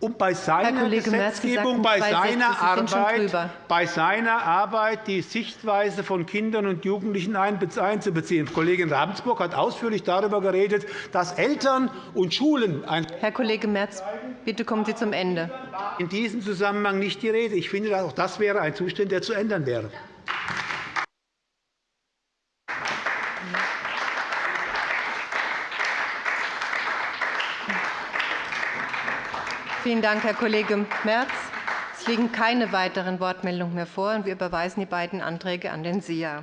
um bei seiner Gesetzgebung, bei seiner, Arbeit, bei seiner Arbeit die Sichtweise von Kindern und Jugendlichen einzubeziehen. Kollegin Ravensburg hat ausführlich darüber geredet, dass Eltern und Schulen Herr Kollege Merz, bitte kommen Sie zum Ende. In diesem Zusammenhang nicht die Rede. Ich finde, auch das wäre ein Zustand, der zu ändern wäre. Vielen Dank, Herr Kollege Merz. Es liegen keine weiteren Wortmeldungen mehr vor. Wir überweisen die beiden Anträge an den SIA.